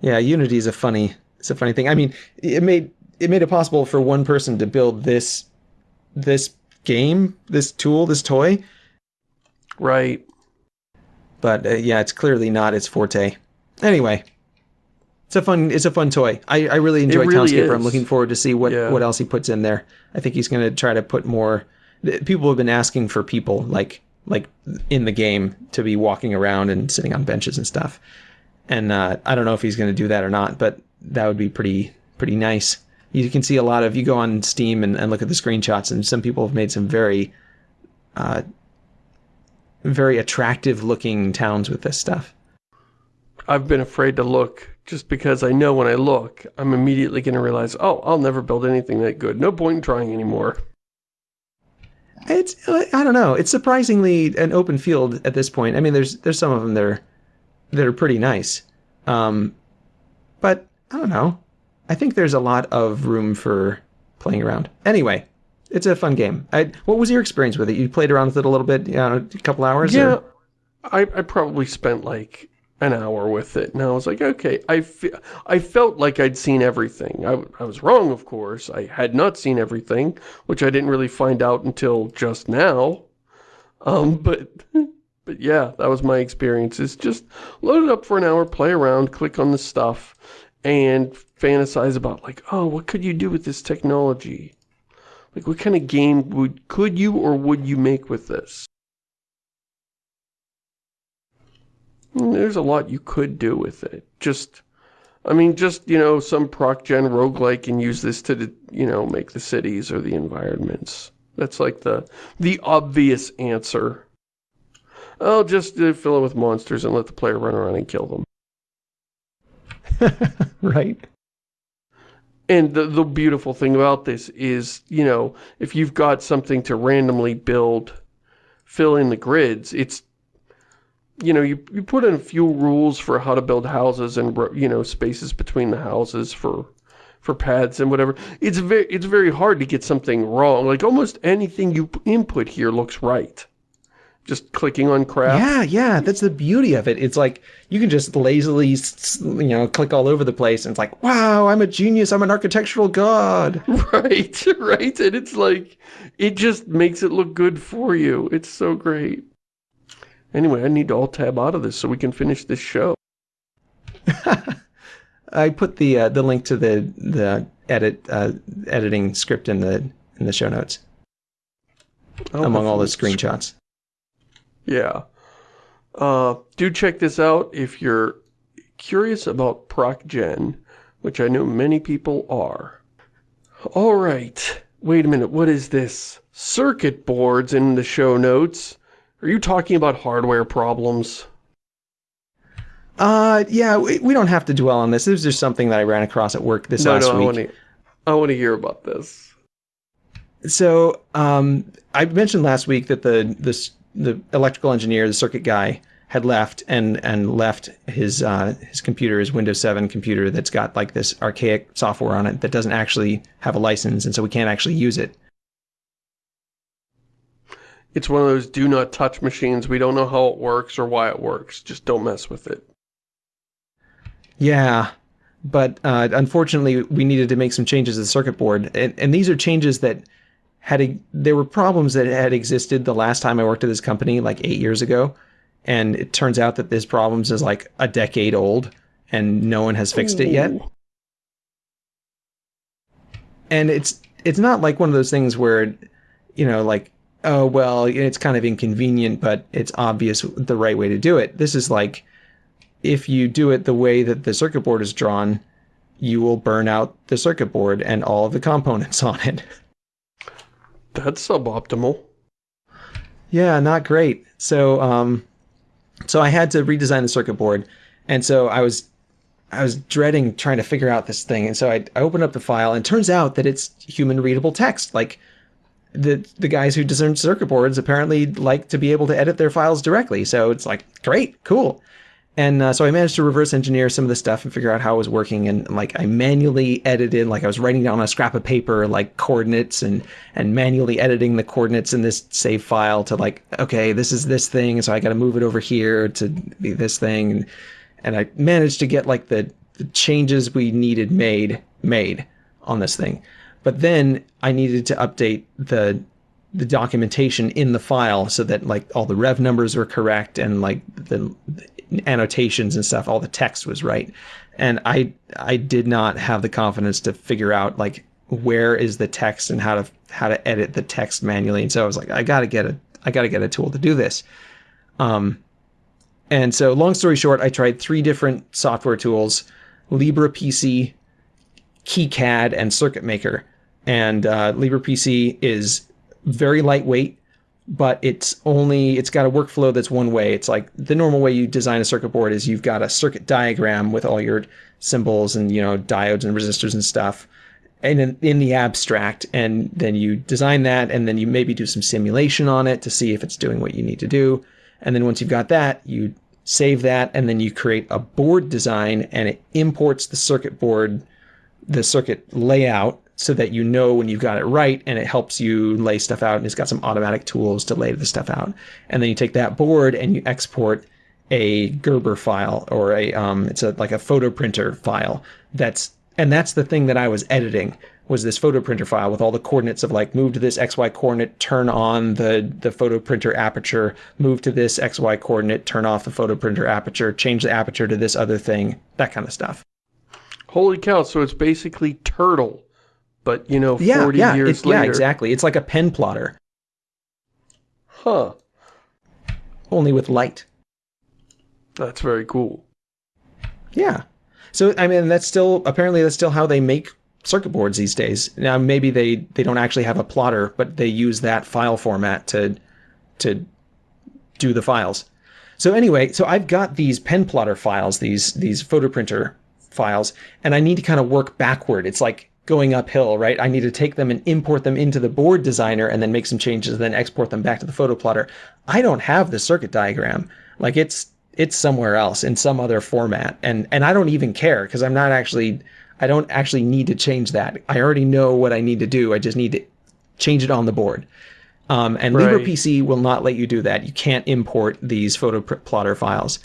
yeah, Unity is a funny it's a funny thing. I mean, it made it made it possible for one person to build this this game, this tool, this toy. Right. But uh, yeah, it's clearly not its forte. Anyway, it's a fun it's a fun toy. I, I really enjoy really Townscaper. Is. I'm looking forward to see what, yeah. what else he puts in there. I think he's going to try to put more people have been asking for people like like in the game to be walking around and sitting on benches and stuff. And uh, I don't know if he's going to do that or not, but that would be pretty pretty nice. You can see a lot of you go on Steam and, and look at the screenshots, and some people have made some very uh, very attractive looking towns with this stuff. I've been afraid to look just because I know when I look, I'm immediately going to realize, oh, I'll never build anything that good. No point in trying anymore. It's, I don't know. It's surprisingly an open field at this point. I mean, there's there's some of them that are, that are pretty nice. Um, but I don't know. I think there's a lot of room for playing around. Anyway, it's a fun game. I, what was your experience with it? You played around with it a little bit, you know, a couple hours? Yeah, or? I, I probably spent like an hour with it. And I was like, okay, I, fe I felt like I'd seen everything. I, I was wrong, of course. I had not seen everything, which I didn't really find out until just now. Um, but, But yeah, that was my experience. It's just load it up for an hour, play around, click on the stuff, and fantasize about like, oh, what could you do with this technology? Like, what kind of game would could you or would you make with this? There's a lot you could do with it. Just, I mean, just, you know, some proc gen roguelike and use this to, you know, make the cities or the environments. That's like the, the obvious answer. I'll just uh, fill it with monsters and let the player run around and kill them. right. And the, the beautiful thing about this is, you know, if you've got something to randomly build, fill in the grids, it's, you know, you, you put in a few rules for how to build houses and, you know, spaces between the houses for for pads and whatever. It's very, it's very hard to get something wrong. Like almost anything you input here looks right just clicking on crap. Yeah, yeah, that's the beauty of it. It's like you can just lazily, you know, click all over the place and it's like, wow, I'm a genius. I'm an architectural god. Right, right. And it's like, it just makes it look good for you. It's so great. Anyway, I need to alt tab out of this so we can finish this show. I put the uh, the link to the the edit uh, editing script in the in the show notes oh, among all the screenshots. Yeah. Uh, do check this out if you're curious about ProcGen, which I know many people are. All right. Wait a minute. What is this? Circuit boards in the show notes. Are you talking about hardware problems? Uh, yeah, we, we don't have to dwell on this. This is just something that I ran across at work this no, last no, week. I want to I want to hear about this. So, um, I mentioned last week that the this the electrical engineer, the circuit guy, had left and and left his uh, his computer, his Windows 7 computer that's got like this archaic software on it that doesn't actually have a license, and so we can't actually use it. It's one of those do not touch machines. We don't know how it works or why it works. Just don't mess with it. Yeah, but uh, unfortunately, we needed to make some changes to the circuit board, and, and these are changes that had a there were problems that had existed the last time I worked at this company, like eight years ago, and it turns out that this problems is like a decade old, and no one has fixed it yet. And it's it's not like one of those things where, you know, like oh well, it's kind of inconvenient, but it's obvious the right way to do it. This is like if you do it the way that the circuit board is drawn, you will burn out the circuit board and all of the components on it. That's suboptimal. Yeah, not great. So, um, so I had to redesign the circuit board, and so I was, I was dreading trying to figure out this thing, and so I, I opened up the file, and it turns out that it's human readable text. Like, the the guys who design circuit boards apparently like to be able to edit their files directly. So it's like, great, cool. And uh, so I managed to reverse engineer some of the stuff and figure out how it was working. And like I manually edited, like I was writing down on a scrap of paper, like coordinates and, and manually editing the coordinates in this save file to like, okay, this is this thing. So I got to move it over here to be this thing. And, and I managed to get like the, the changes we needed made, made on this thing. But then I needed to update the the documentation in the file so that like all the rev numbers were correct and like the annotations and stuff, all the text was right. And I I did not have the confidence to figure out like where is the text and how to how to edit the text manually. And so I was like, I gotta get a I gotta get a tool to do this. Um, and so long story short, I tried three different software tools, LibrePC, KiCad, and Circuit Maker. And uh, LibrePC is very lightweight but it's only it's got a workflow that's one way. It's like the normal way you design a circuit board is you've got a circuit diagram with all your symbols and you know diodes and resistors and stuff and in, in the abstract and then you design that and then you maybe do some simulation on it to see if it's doing what you need to do and then once you've got that you save that and then you create a board design and it imports the circuit board the circuit layout so that you know when you've got it right and it helps you lay stuff out and it's got some automatic tools to lay the stuff out. And then you take that board and you export a Gerber file or a um, it's a like a photo printer file that's and that's the thing that I was editing was this photo printer file with all the coordinates of like move to this XY coordinate, turn on the, the photo printer aperture, move to this XY coordinate, turn off the photo printer aperture, change the aperture to this other thing, that kind of stuff. Holy cow, so it's basically Turtle, but you know, 40 yeah, yeah, years later. Yeah, exactly. It's like a pen plotter. Huh. Only with light. That's very cool. Yeah. So I mean that's still apparently that's still how they make circuit boards these days. Now maybe they they don't actually have a plotter, but they use that file format to to do the files. So anyway, so I've got these pen plotter files, these these photo printer files, and I need to kind of work backward. It's like going uphill, right? I need to take them and import them into the board designer and then make some changes and then export them back to the photo plotter. I don't have the circuit diagram. Like it's it's somewhere else in some other format. And and I don't even care because I'm not actually I don't actually need to change that. I already know what I need to do. I just need to change it on the board. Um, and Right. LibrePC will not let you do that. You can't import these photo plotter files.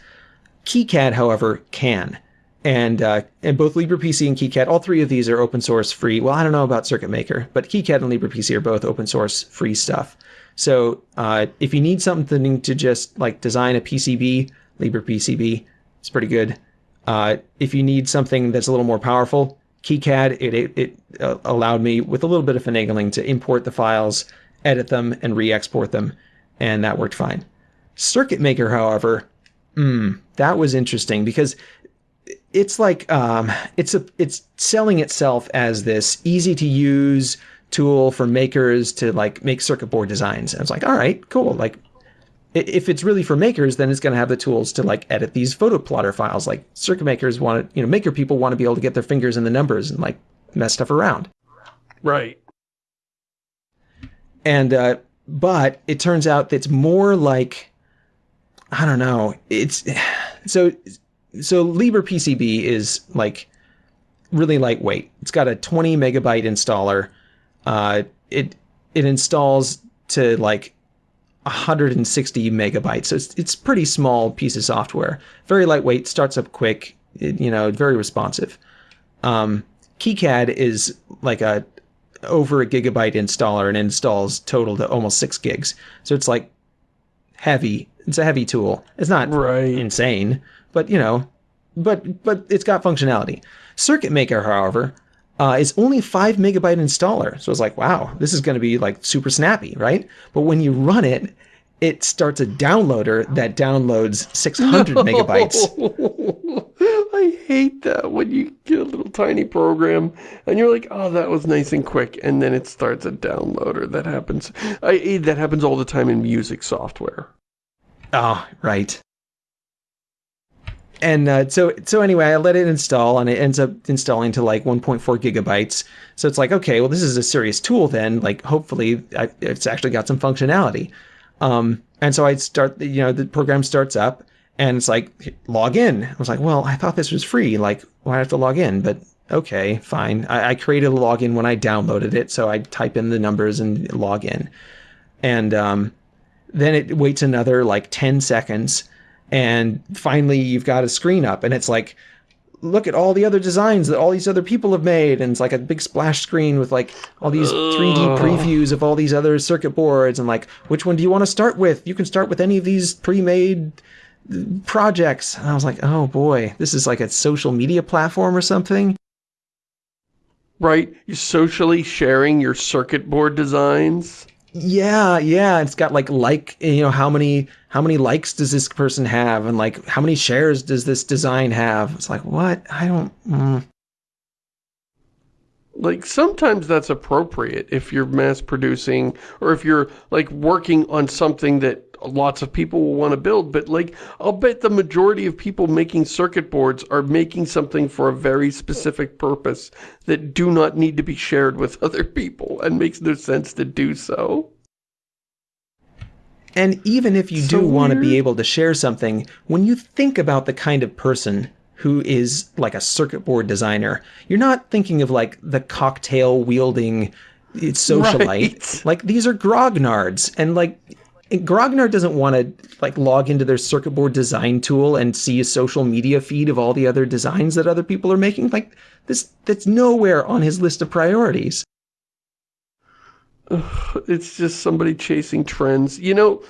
KiCad, however, can. And uh, and both LibrePC and KiCad, all three of these are open source free. Well, I don't know about Circuit Maker, but KiCad and LibrePC are both open source free stuff. So uh, if you need something to just like design a PCB, LibrePCB, is pretty good. Uh, if you need something that's a little more powerful, KiCad, it, it, it uh, allowed me with a little bit of finagling to import the files, edit them, and re-export them, and that worked fine. Circuit Maker, however, mm, that was interesting because it's like um, it's a it's selling itself as this easy to use tool for makers to like make circuit board designs. And it's like, all right, cool. Like if it's really for makers, then it's going to have the tools to like edit these photo plotter files. Like circuit makers want to, you know, maker people want to be able to get their fingers in the numbers and like mess stuff around. Right. And uh, but it turns out that it's more like I don't know. It's so so LibrePCB is like really lightweight. It's got a 20 megabyte installer. Uh, it it installs to like 160 megabytes. So it's it's pretty small piece of software. Very lightweight, starts up quick. It, you know, very responsive. Um, KiCad is like a over a gigabyte installer and installs total to almost six gigs. So it's like heavy. It's a heavy tool. It's not Right. insane, but you know, but but it's got functionality. Circuit Maker, however, uh, is only five megabyte installer. So it's like, wow, this is going to be like super snappy, right? But when you run it, it starts a downloader that downloads 600 megabytes. I hate that when you get a little tiny program and you're like, oh, that was nice and quick, and then it starts a downloader. That happens. I that happens all the time in music software. Oh, right. And uh, so, so anyway, I let it install, and it ends up installing to like 1.4 gigabytes. So it's like, okay, well, this is a serious tool. Then, like, hopefully, I, it's actually got some functionality. Um, and so I start, you know, the program starts up, and it's like log in. I was like, well, I thought this was free. Like, why I have to log in? But okay, fine. I, I created a login when I downloaded it, so I type in the numbers and log in, and um, then it waits another like 10 seconds and finally you've got a screen up and it's like look at all the other designs that all these other people have made and it's like a big splash screen with like all these 3D previews of all these other circuit boards and like which one do you want to start with you can start with any of these pre-made uh, projects and I was like oh boy this is like a social media platform or something Right? You're socially sharing your circuit board designs. Yeah, yeah. It's got like like you know how many how many likes does this person have, and like how many shares does this design have? It's like what I don't. Mm. Like sometimes that's appropriate if you're mass producing or if you're like working on something that lots of people will want to build. But like I'll bet the majority of people making circuit boards are making something for a very specific purpose that do not need to be shared with other people and makes no sense to do so. And even if you So do want to be able to share something, when you think about the kind of person who is like a circuit board designer, you're not thinking of like the cocktail wielding socialite. Right. Like these are grognards, and like Grognard doesn't want to like log into their circuit board design tool and see a social media feed of all the other designs that other people are making. Like this, that's nowhere on his list of priorities. It's just somebody chasing trends. You know,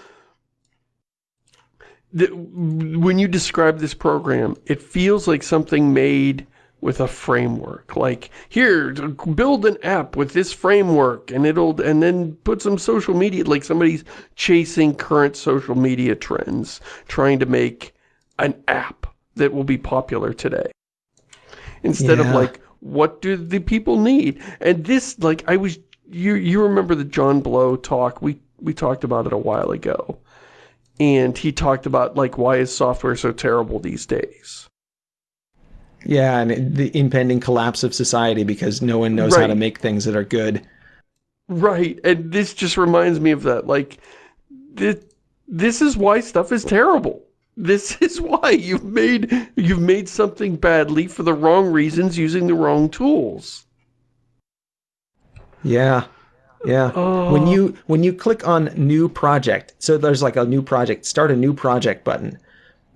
the, when you describe this program, it feels like something made with a framework. Like, here, build an app with this framework, and it'll, and then put some social media, like somebody's chasing current social media trends, trying to make an app that will be popular today. Instead yeah. of like, what do the people need? And this, like, I was, you, you remember the John Blow talk? We, we talked about it a while ago. And he talked about, like, why is software so terrible these days? Yeah, and the impending collapse of society because no one knows right. how to make things that are good. Right, and this just reminds me of that. Like, this, this is why stuff is terrible. This is why you've made you've made something badly for the wrong reasons using the wrong tools. Yeah. Yeah. Oh. When you oh. when you click on new project, so there's like a new project, start a new project button.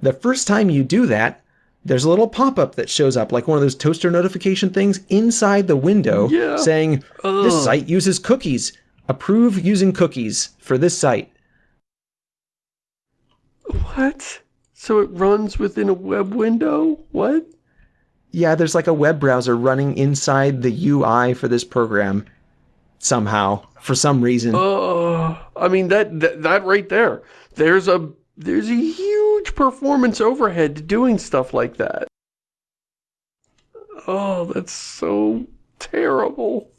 The first time you do that, there's a little pop-up that shows up like one of those toaster notification things inside the window yeah. saying Ugh. this site uses cookies. Approve using cookies for this site. What? So it runs within a web window? What? Yeah there's like a web browser running inside the ui for this program somehow for some reason. Oh i mean that, that that right there there's a there's a huge performance overhead to doing stuff like that. Oh, that's so terrible.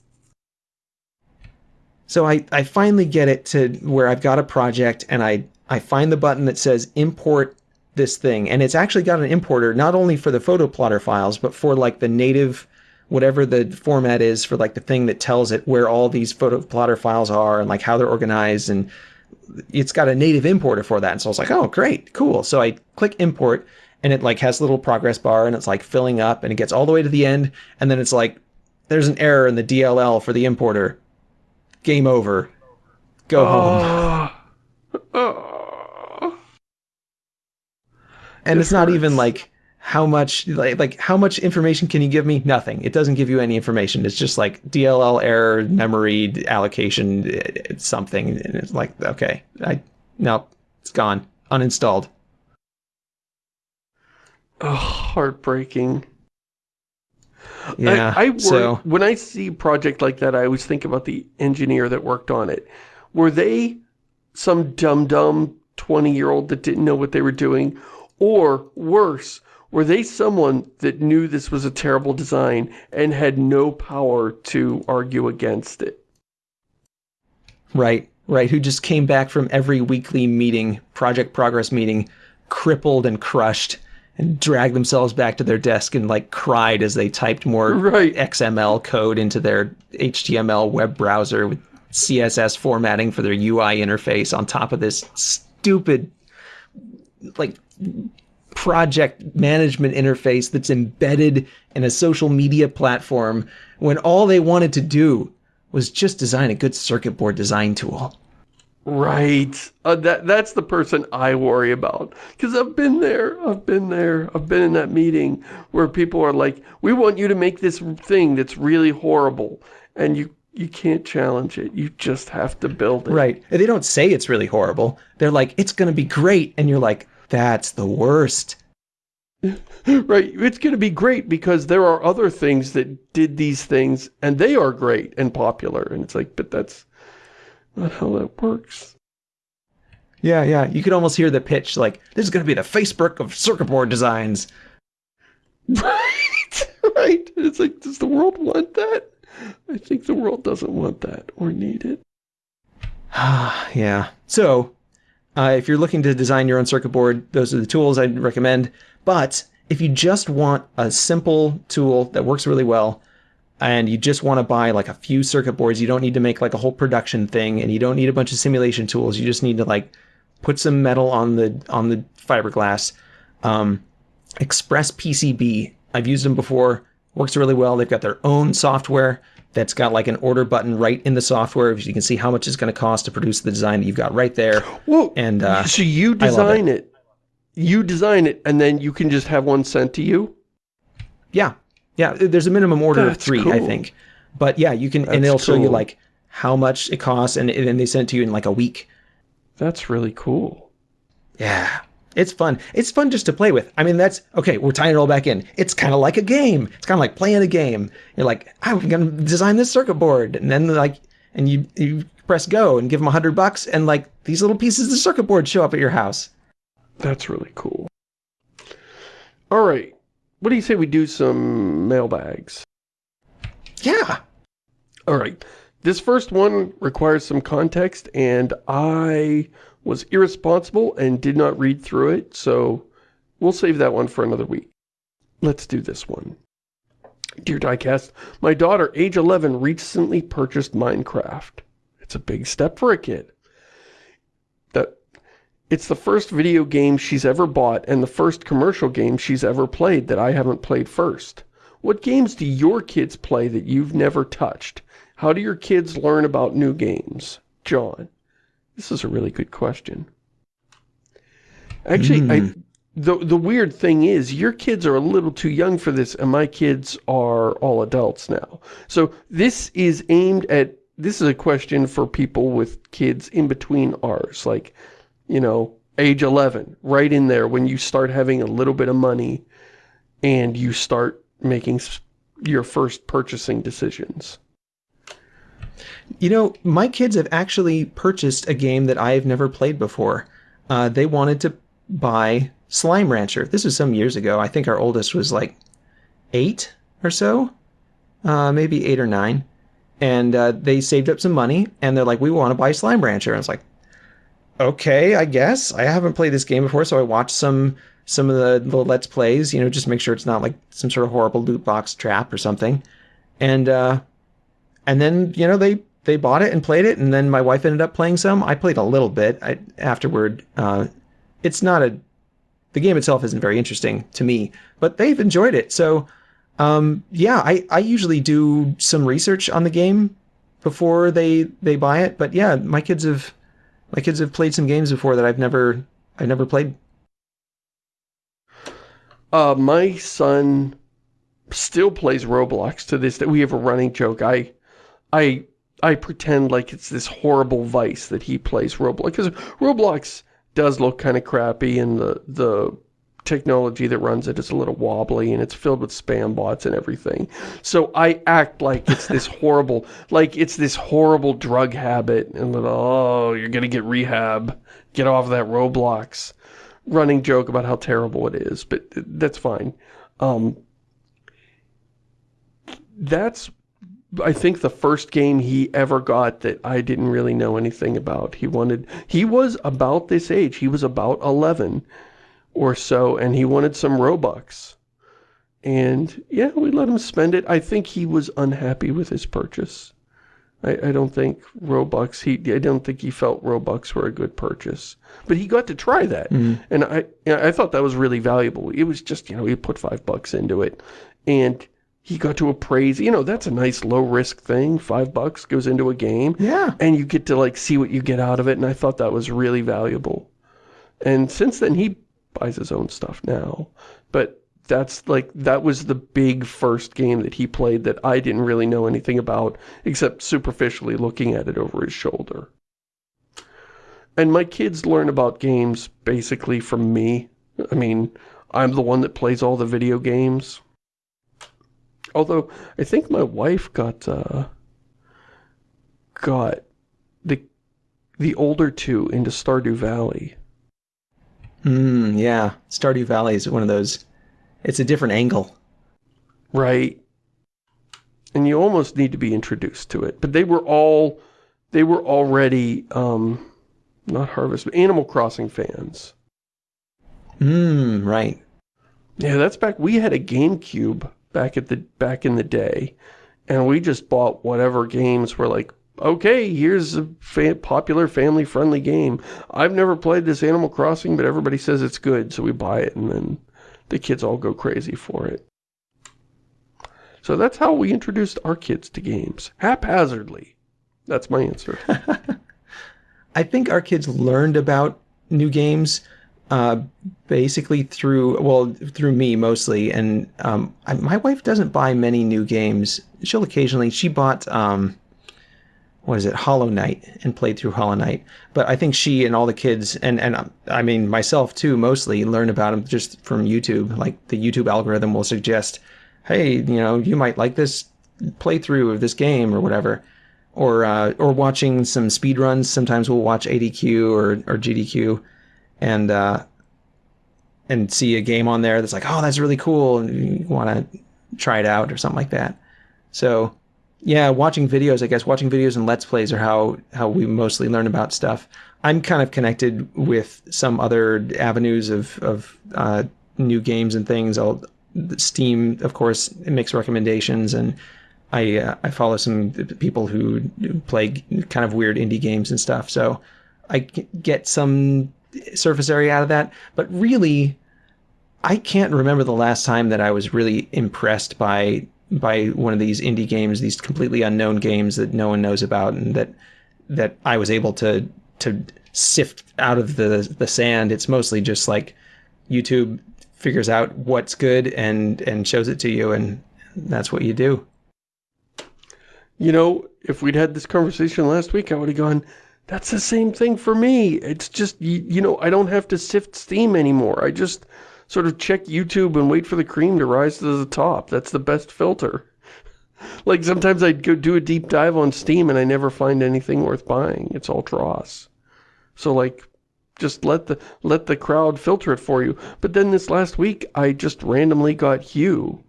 So I, I finally get it to where I've got a project and I, I find the button that says import this thing. And it's actually got an importer, not only for the photo plotter files, but for like the native, whatever the format is for like the thing that tells it where all these photo plotter files are and like how they're organized and it's got a native importer for that. And so I was like, oh, great, cool. So I click import and it like has a little progress bar and it's like filling up and it gets all the way to the end. And then it's like, there's an error in the DLL for the importer. Game over. Go oh. home. Oh. and it's not even like how much like like how much information can you give me? Nothing. It doesn't give you any information. It's just like DLL error, memory allocation, uh, something, and it's like okay, I no, it's gone, uninstalled. Oh, heartbreaking. Yeah. I, I worry, so when I see a project like that, I always think about the engineer that worked on it. Were they some dumb dumb 20 year old that didn't know what they were doing? Or worse, were they someone that knew this was a terrible design and had no power to argue against it? Right, right. Who just came back from every weekly meeting, project progress meeting, crippled and crushed and dragged themselves back to their desk and like cried as they typed more right. XML code into their HTML web browser with CSS formatting for their UI interface on top of this stupid like project management interface that's embedded in a social media platform when all they wanted to do was just design a good circuit board design tool. Right. Uh, that That's the person I worry about. Because I've been there. I've been there. I've been in that meeting where people are like, we want you to make this thing that's really horrible. And you you can't challenge it. You just have to build it. Right. And they don't say it's really horrible. They're like, it's going to be great. And you're like, that's the worst. right. It's going to be great because there are other things that did these things and they are great and popular. And it's like, but that's not how that works. Yeah, yeah. You could almost hear the pitch like, this is going to be the Facebook of circuit board designs. Right. Right. It's like, does the world want that? I think the world doesn't want that or need it. yeah. So, uh, if you're looking to design your own circuit board, those are the tools I'd recommend. But if you just want a simple tool that works really well, and you just want to buy like a few circuit boards, you don't need to make like a whole production thing, and you don't need a bunch of simulation tools. You just need to like put some metal on the on the fiberglass. Um, Express PCB, I've used them before, works really well. They've got their own software that's got like an order button right in the software. You can see how much it's going to cost to produce the design that you've got right there. Whoa, and uh, so you design it. it. You design it, and then you can just have one sent to you? Yeah. Yeah, there's a minimum order that's of three, cool. I think. But yeah, you can, that's and it'll cool. show you like how much it costs, and, then they send it to you in like a week. That's really cool. Yeah. It's fun. It's fun just to play with. I mean, that's okay. We're tying it all back in. It's kind of like a game. It's kind of like playing a game. You're like, ah, I'm gonna design this circuit board, and then like, and you you press go and give them a hundred bucks, and like these little pieces of the circuit board show up at your house. That's really cool. All right, what do you say we do some mailbags? Yeah. All right. This first one requires some context, and I was irresponsible and did not read through it, so we'll save that one for another week. Let's do this one. Dear Diecast, my daughter, age 11, recently purchased Minecraft. It's a big step for a kid. That It's the first video game she's ever bought and the first commercial game she's ever played that I haven't played first. What games do your kids play that you've never touched? How do your kids learn about new games? John. This is a really good question. Actually, mm. I, hmm. the, the weird thing is, your kids are a little too young for this, and my kids are all adults now. So this is aimed at, this is a question for people with kids in between ours, like, you know, age 11, right in there when you start having a little bit of money and you start making your first purchasing decisions. You know, my kids have actually purchased a game that I've never played before. Uh, they wanted to buy Slime Rancher. This was some years ago. I think our oldest was like eight or so, uh, maybe eight or nine. And uh, they saved up some money, and they're like, we want to buy Slime Rancher. And it's like, okay, I guess. I haven't played this game before, so I watched some some of the, the Let's Plays, you know, just make sure it's not like some sort of horrible loot box trap or something. And uh, and then, you know, they they bought it and played it, and then my wife ended up playing some. I played a little bit I, afterward. Uh, it's not a the game itself isn't very interesting to me, but they've enjoyed it. So, um, yeah, I, I usually do some research on the game before they they buy it. But yeah, my kids have my kids have played some games before that I've never I've never played. Uh, my son still plays Roblox to this day. We have a running joke. I I I pretend like it's this horrible vice that he plays Roblox. Because Roblox does look kind of crappy and the, the technology that runs it is a little wobbly and it's filled with spam bots and everything. So I act like it's this horrible, like it's this horrible drug habit and that, oh, you're going to get rehab. Get off that Roblox. Running joke about how terrible it is, but that's fine. Um, that's I think the first game he ever got that I didn't really know anything about. He wanted, he was about this age. He was about 11 or so, and he wanted some Robux. And yeah, we let him spend it. I think he was unhappy with his purchase. I, I don't think Robux, he, I don't think he felt Robux were a good purchase. But he got to try that. Mm -hmm. And I, I thought that was really valuable. It was just, you know, he put five bucks into it. And he got to appraise, you know, that's a nice low risk thing. Five bucks goes into a game. Yeah. And you get to like see what you get out of it. And I thought that was really valuable. And since then he buys his own stuff now. But that's like, that was the big first game that he played that I didn't really know anything about except superficially looking at it over his shoulder. And my kids learn about games basically from me. I mean, I'm the one that plays all the video games. Although, I think my wife got, uh, got the, the older two into Stardew Valley. Hmm, yeah. Stardew Valley is one of those, it's a different angle. Right. And you almost need to be introduced to it. But they were all, they were already, um, not Harvest, but Animal Crossing fans. Hmm, right. Yeah, that's back, we had a GameCube back at the back in the day, and we just bought whatever games were like, okay, here's a fa popular family-friendly game. I've never played this Animal Crossing, but everybody says it's good, so we buy it, and then the kids all go crazy for it. So that's how we introduced our kids to games. Haphazardly. That's my answer. I think our kids learned about new games uh, basically through, well, through me mostly. And um, I, my wife doesn't buy many new games. She'll occasionally, she bought, um, what is it, Hollow Knight, and played through Hollow Knight. But I think she and all the kids, and, and um, I mean myself too, mostly learn about them just from YouTube. Like the YouTube algorithm will suggest, hey, you know, you might like this playthrough of this game or whatever or uh, or watching some speed runs. Sometimes we'll watch ADQ or or GDQ, and uh, and see a game on there that's like, oh, that's really cool, and you want to try it out or something like that. So, yeah, watching videos, I guess watching videos and let's plays are how how we mostly learn about stuff. I'm kind of connected with some other avenues of of uh, new games and things. I'll Steam, of course, makes recommendations and I uh, I follow some people who play kind of weird indie games and stuff, so I get some surface area out of that. But really, I can't remember the last time that I was really impressed by by one of these indie games, these completely unknown games that no one knows about, and that that I was able to to sift out of the the sand. It's mostly just like YouTube figures out what's good and and shows it to you, and that's what you do. You know, if we'd had this conversation last week, I would have gone, that's the same thing for me. It's just, you, you know, I don't have to sift Steam anymore. I just sort of check YouTube and wait for the cream to rise to the top. That's the best filter. like sometimes I'd go do a deep dive on Steam and I never find anything worth buying. It's all dross. So like, just let the let the crowd filter it for you. But then this last week, I just randomly got Hue.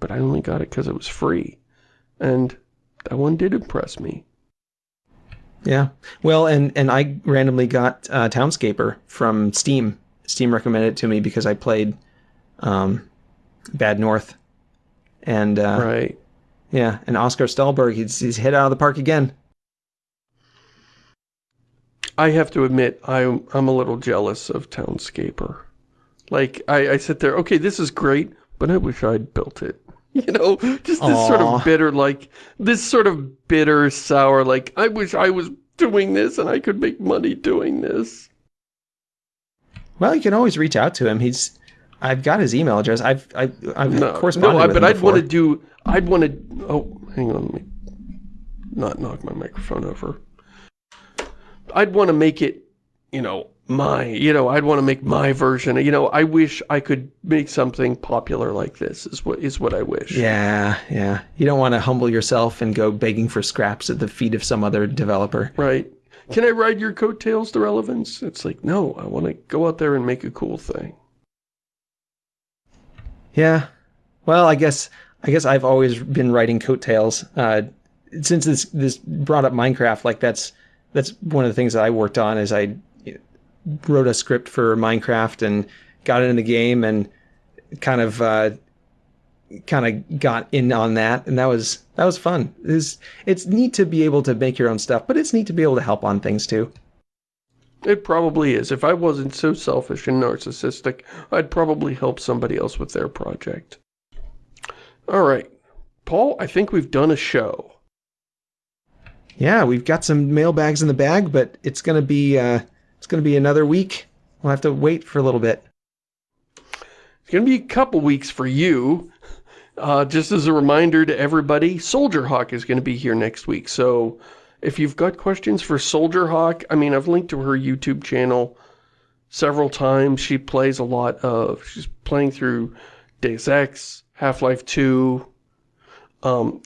But I only got it because it was free. And that one did impress me. Yeah. Well, and, and I randomly got uh, Townscaper from Steam. Steam recommended it to me because I played um, Bad North. And, uh, right. Yeah, and Oskar Stålberg, he's, he's hit out of the park again. I have to admit, I'm, I'm a little jealous of Townscaper. Like, I, I sit there, okay, this is great, but I wish I'd built it. You know, just this Aww. sort of bitter, like, this sort of bitter, sour, like, I wish I was doing this and I could make money doing this. Well, you can always reach out to him. He's, I've got his email address. I've, I've, I've no, corresponded no, with but him I'd want to do, I'd want to, oh, hang on, let me not knock my microphone over. I'd want to make it, you know, my, you know, I'd want to make my version. You know, I wish I could make something popular like this is what is what I wish. Yeah, yeah. You don't want to humble yourself and go begging for scraps at the feet of some other developer. Right. Can I ride your coattails to relevance? It's like, no, I want to go out there and make a cool thing. Yeah. Well, I guess I guess I've always been writing coattails. Uh, since this this brought up Minecraft, like that's that's one of the things that I worked on is I wrote a script for Minecraft and got it in the game and kind of uh, kind of got in on that and that was that was fun. It's it's neat to be able to make your own stuff, but it's neat to be able to help on things too. It probably is. If I wasn't so selfish and narcissistic, I'd probably help somebody else with their project. All right. Paul, I think we've done a show. Yeah, we've got some mailbags in the bag, but it's going to be uh, going to be another week. We'll have to wait for a little bit. It's going to be a couple weeks for you. Uh, just as a reminder to everybody, Soldier Hawk is going to be here next week. So if you've got questions for Soldier Hawk, I mean, I've linked to her YouTube channel several times. She plays a lot of, she's playing through Deus Ex, Half-Life 2. Um,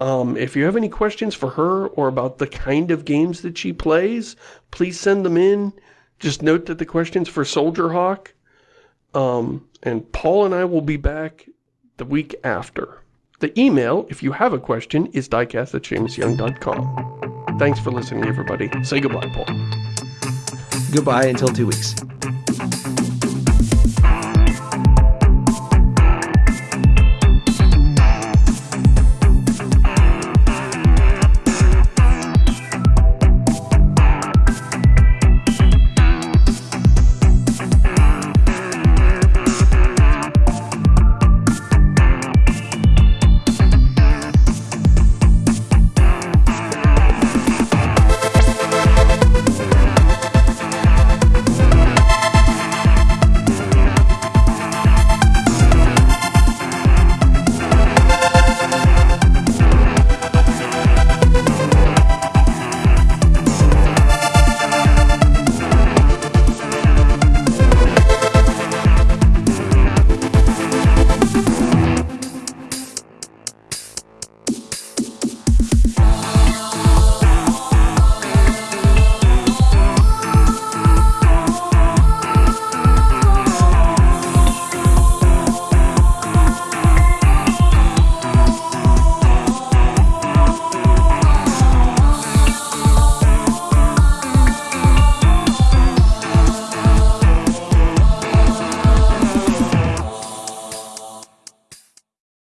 um, if you have any questions for her or about the kind of games that she plays, please send them in. Just note that the question's for Soldier Hawk. Um, and Paul and I will be back the week after. The email, if you have a question, is diecast at ShamusYoung.com. Thanks for listening, everybody. Say goodbye, Paul. Goodbye until two weeks.